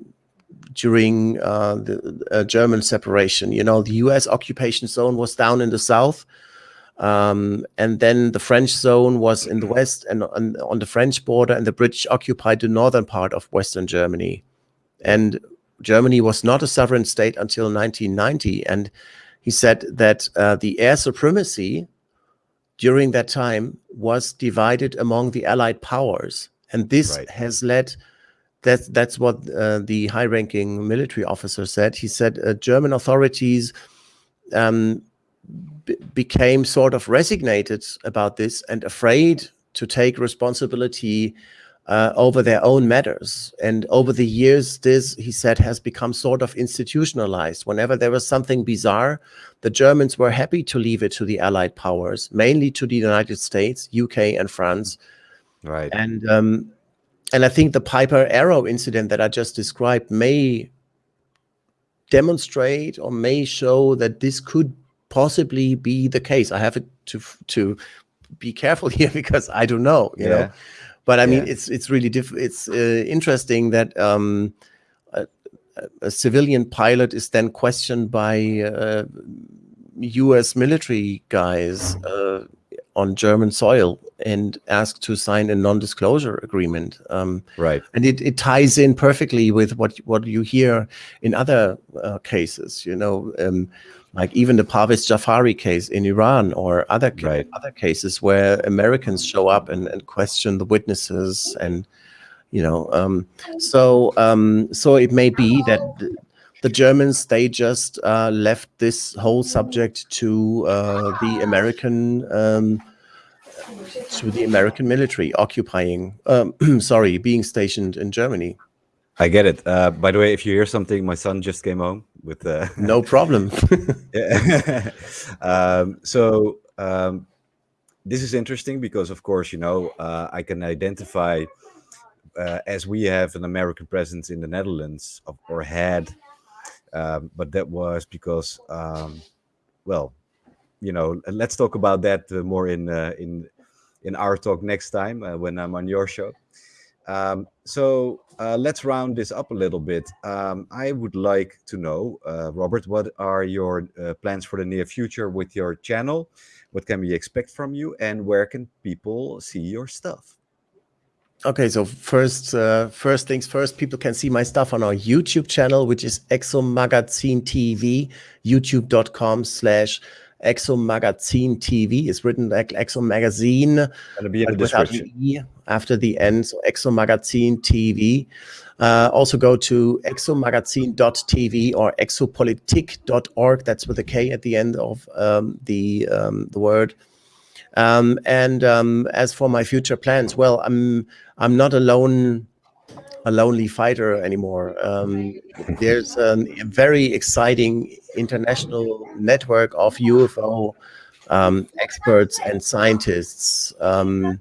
during uh, the uh, German separation, you know, the U.S. occupation zone was down in the south, um, and then the French zone was in the west and on, on the French border, and the British occupied the northern part of Western Germany. And Germany was not a sovereign state until 1990. And he said that uh, the air supremacy during that time was divided among the Allied powers. And this Right. has led, that, that's what uh, the high ranking military officer said. He said uh, German authorities um, became sort of resignated about this and afraid to take responsibility uh, over their own matters. And over the years, this, he said, has become sort of institutionalized. Whenever there was something bizarre, the Germans were happy to leave it to the Allied powers, mainly to the United States, UK, and France. Right. And um, and I think the Piper Arrow incident that I just described may demonstrate or may show that this could possibly be the case. I have to to be careful here because I don't know, you yeah. know. But I mean, yeah. it's it's really diff it's uh, interesting that um, a, a, civilian pilot is then questioned by uh, U.S. military guys uh, on German soil and asked to sign a non-disclosure agreement. Um, right. And it, it ties in perfectly with what what you hear in other uh, cases. You know, um, like even the Parviz Jafari case in Iran or other right. other cases where Americans show up and, and question the witnesses and you know um, so um, so it may be that the Germans they just uh, left this whole subject to uh, the American um, to the American military occupying um, sorry being stationed in Germany. I get it. Uh, by the way, if you hear something, my son just came home with. Uh, no problem. um, so um, this is interesting because, of course, you know, uh, I can identify uh, as we have an American presence in the Netherlands, or had, um, but that was because, um, well, you know, let's talk about that uh, more in uh, in in our talk next time uh, when I'm on your show. Um, so uh, let's round this up a little bit. Um, I would like to know, uh, Robert, what are your uh, plans for the near future with your channel? What can we expect from you, and where can people see your stuff? Okay, so first, uh, first things first, people can see my stuff on our YouTube channel, which is Exomagazin TV, youtube.com slash Exo Magazine TV is written like Exomagazine Gonna be in the description. E after the end, so Exo Magazine TV. Uh, also go to exomagazine.tv or exopolitik.org. That's with a K at the end of um, the um, the word. Um, and um, as for my future plans, well, I'm I'm not alone a lonely fighter anymore. Um, there's a very exciting international network of UFO um, experts and scientists um,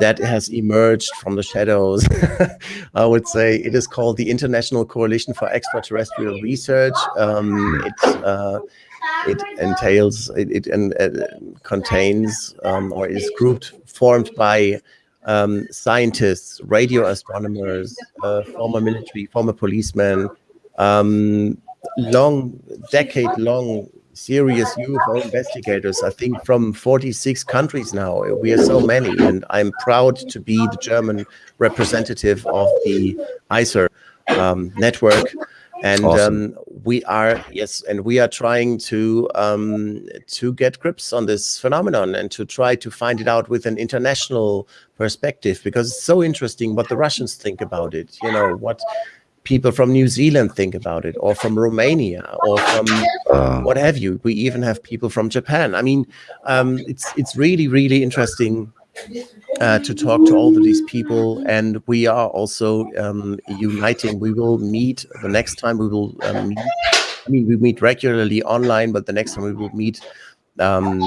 that has emerged from the shadows. I would say it is called the International Coalition for Extraterrestrial Research. Um, it, uh, it entails, it, it uh, contains um, or is grouped, formed by um, scientists, radio astronomers, uh, former military, former policemen, um, long, decade-long serious UFO investigators, I think from 46 countries now. We are so many, and I'm proud to be the German representative of the ICER um, network. And awesome. um, we are yes, and we are trying to um, to get grips on this phenomenon and to try to find it out with an international perspective because it's so interesting what the Russians think about it. You know what people from New Zealand think about it, or from Romania, or from uh, what have you. We even have people from Japan. I mean, um, it's it's really really interesting uh, to talk to all of these people, and we are also um, uniting. We will meet the next time. We will um, meet. I mean, we meet regularly online, but the next time we will meet um,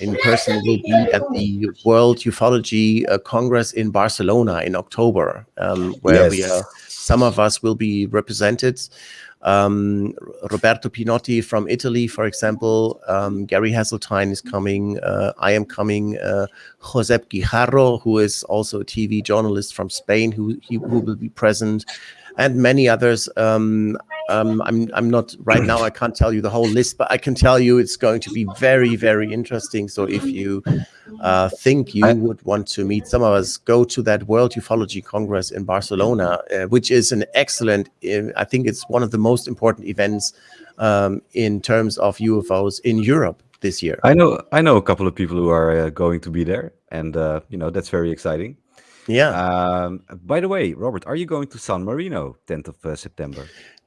in person will be at the World Ufology uh, Congress in Barcelona in October, um, where yes. we are. Some of us will be represented. Um, Roberto Pinotti from Italy, for example, um, Gary Heseltine is coming. Uh, I am coming. Uh, Josep Guijarro, who is also a TV journalist from Spain, who, he, who will be present and many others. Um, um, I'm I'm not right now. I can't tell you the whole list, but I can tell you it's going to be very very interesting. So if you uh, think you would want to meet some of us, go to that World Ufology Congress in Barcelona, uh, which is an excellent. Uh, I think it's one of the most important events um, in terms of UFOs in Europe this year. I know I know a couple of people who are uh, going to be there, and uh, you know that's very exciting. Yeah. Um, by the way, Robert, are you going to San Marino, 10th of uh, September?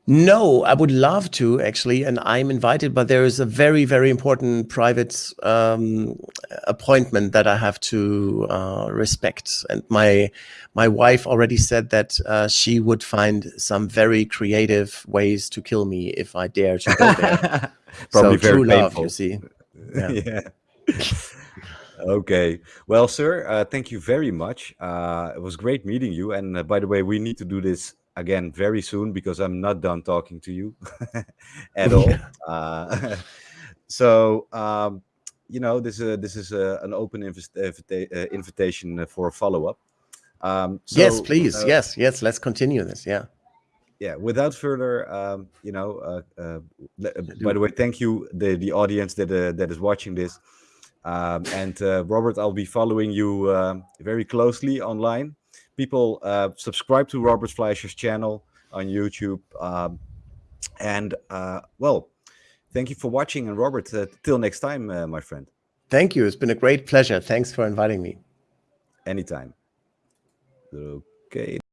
No, I would love to actually, and I'm invited, but there is a very, very important private um, appointment that I have to uh, respect. And my my wife already said that uh, she would find some very creative ways to kill me if I dare to go there. Probably so very true love, painful. you see. Yeah. Yeah. Okay. Well, sir, uh, thank you very much. Uh, it was great meeting you. And uh, by the way, we need to do this again very soon because I'm not done talking to you at all. Uh, so, um, you know, this uh, this is uh, an open invita- invita- uh, invitation for a follow up. Um, so, yes, please. yes, yes. Let's continue this. Yeah. yeah without further um you know uh, uh uh, by the way thank you the the audience that uh, that is watching this um and uh, robert i'll be following you um, very closely online people uh subscribe to robert fleischer's channel on youtube um and uh well thank you for watching and robert uh, till next time uh, my friend Thank you. It's been a great pleasure. Thanks for inviting me. anytime okay